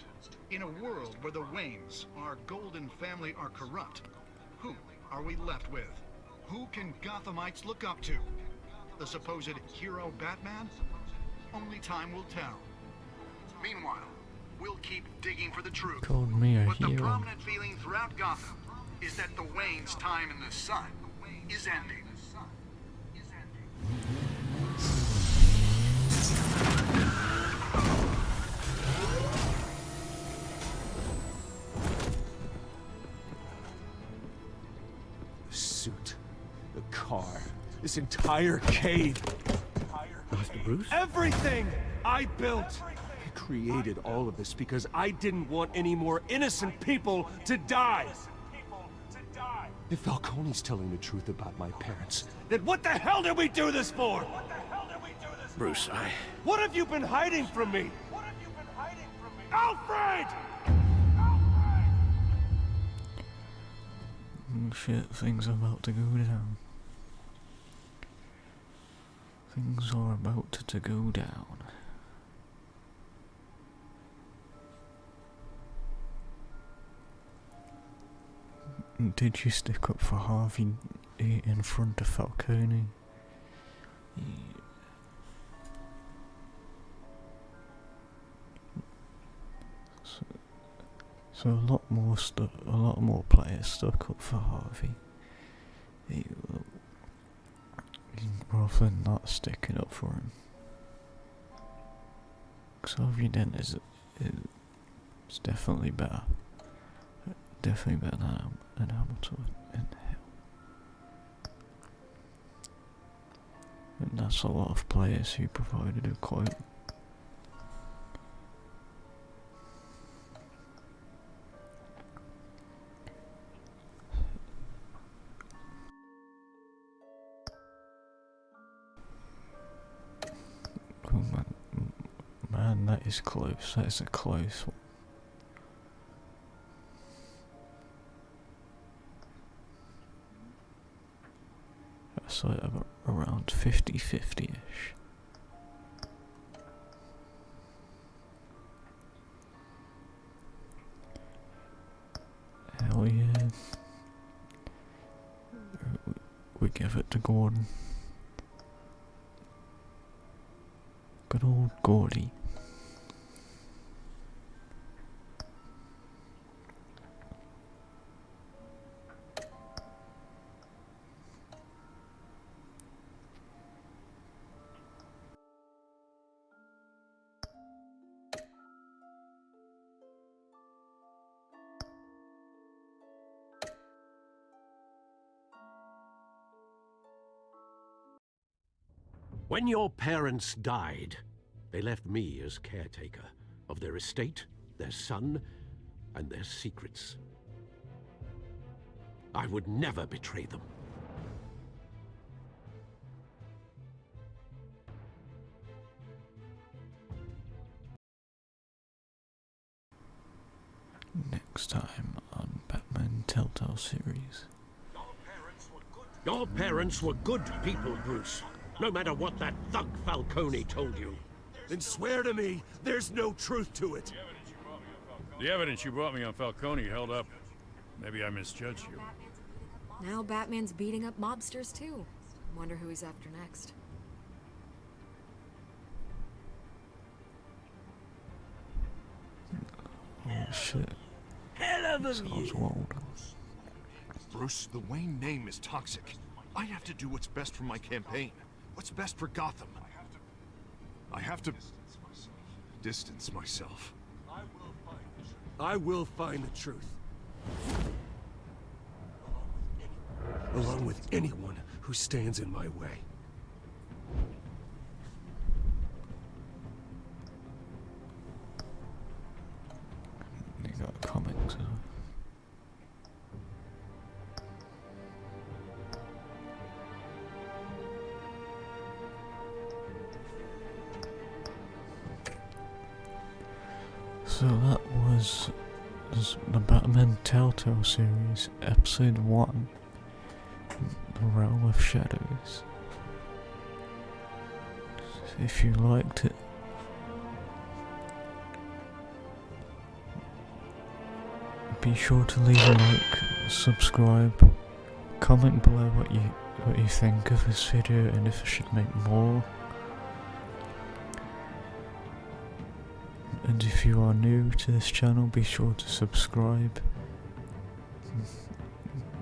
In a world where the Waynes, our golden family, are corrupt, who are we left with? Who can Gothamites look up to? The supposed hero Batman? Only time will tell. Meanwhile, we'll keep digging for the truth. Called me a but the hero. prominent feeling throughout Gotham is that the Waynes' time in the sun is ending. The suit, the car, this entire cave. Master Bruce? Everything I built. I created all of this because I didn't want any more innocent people to die. If Falcone's telling the truth about my parents, then what the hell did we do this for? What the hell did we do this Bruce, I... What have you been hiding from me? Alfred! Mm, Shit, things are about to go down. Things are about to go down. Did you stick up for Harvey in front of Falcone? Yeah. So, so a lot more stuff, a lot more players stuck up for Harvey. He, rather than not sticking up for him. Xavier Dent is, is definitely better. Definitely better than, than Hamilton in hell. And that's a lot of players who provided a quote. Oh man, man, that is close. That is a close one. That's like around 50 50 ish. Hell yeah. We give it to Gordon. Good old Gordy. When your parents died, they left me as caretaker of their estate, their son, and their secrets. I would never betray them. Next time on Batman Telltale series. Your parents were good people, Bruce. No matter what that thug Falcone told you. Then swear to me there's no truth to it. The evidence you brought me on Falcone held up. Maybe I misjudged you. Now Batman's beating up mobsters too. Wonder who he's after next. Oh shit. Hell of a Sounds wild. Bruce, the Wayne name is toxic. I have to do what's best for my campaign. What's best for Gotham? I have to distance myself. distance myself I will find the truth. Along with anyone who stands in my way. Telltale series, episode 1 The Realm of Shadows. If you liked it, be sure to leave a like, subscribe, comment below what you what you think of this video and if I should make more. And if you are new to this channel, be sure to subscribe.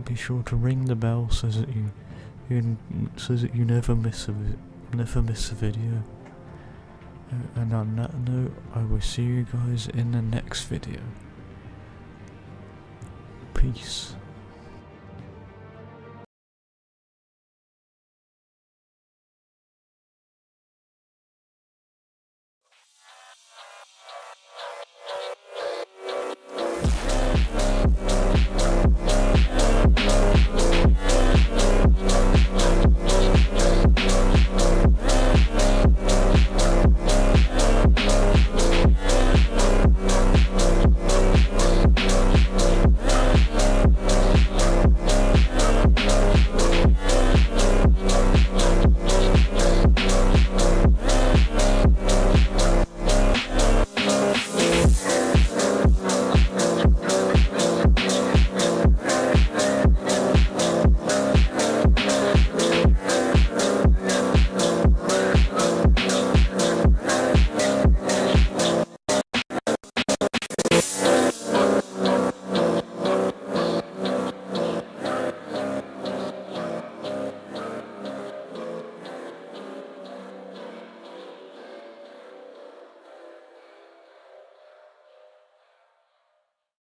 Be sure to ring the bell so that you, you so that you never miss a never miss a video. Uh, And on that note, I will see you guys in the next video. Peace.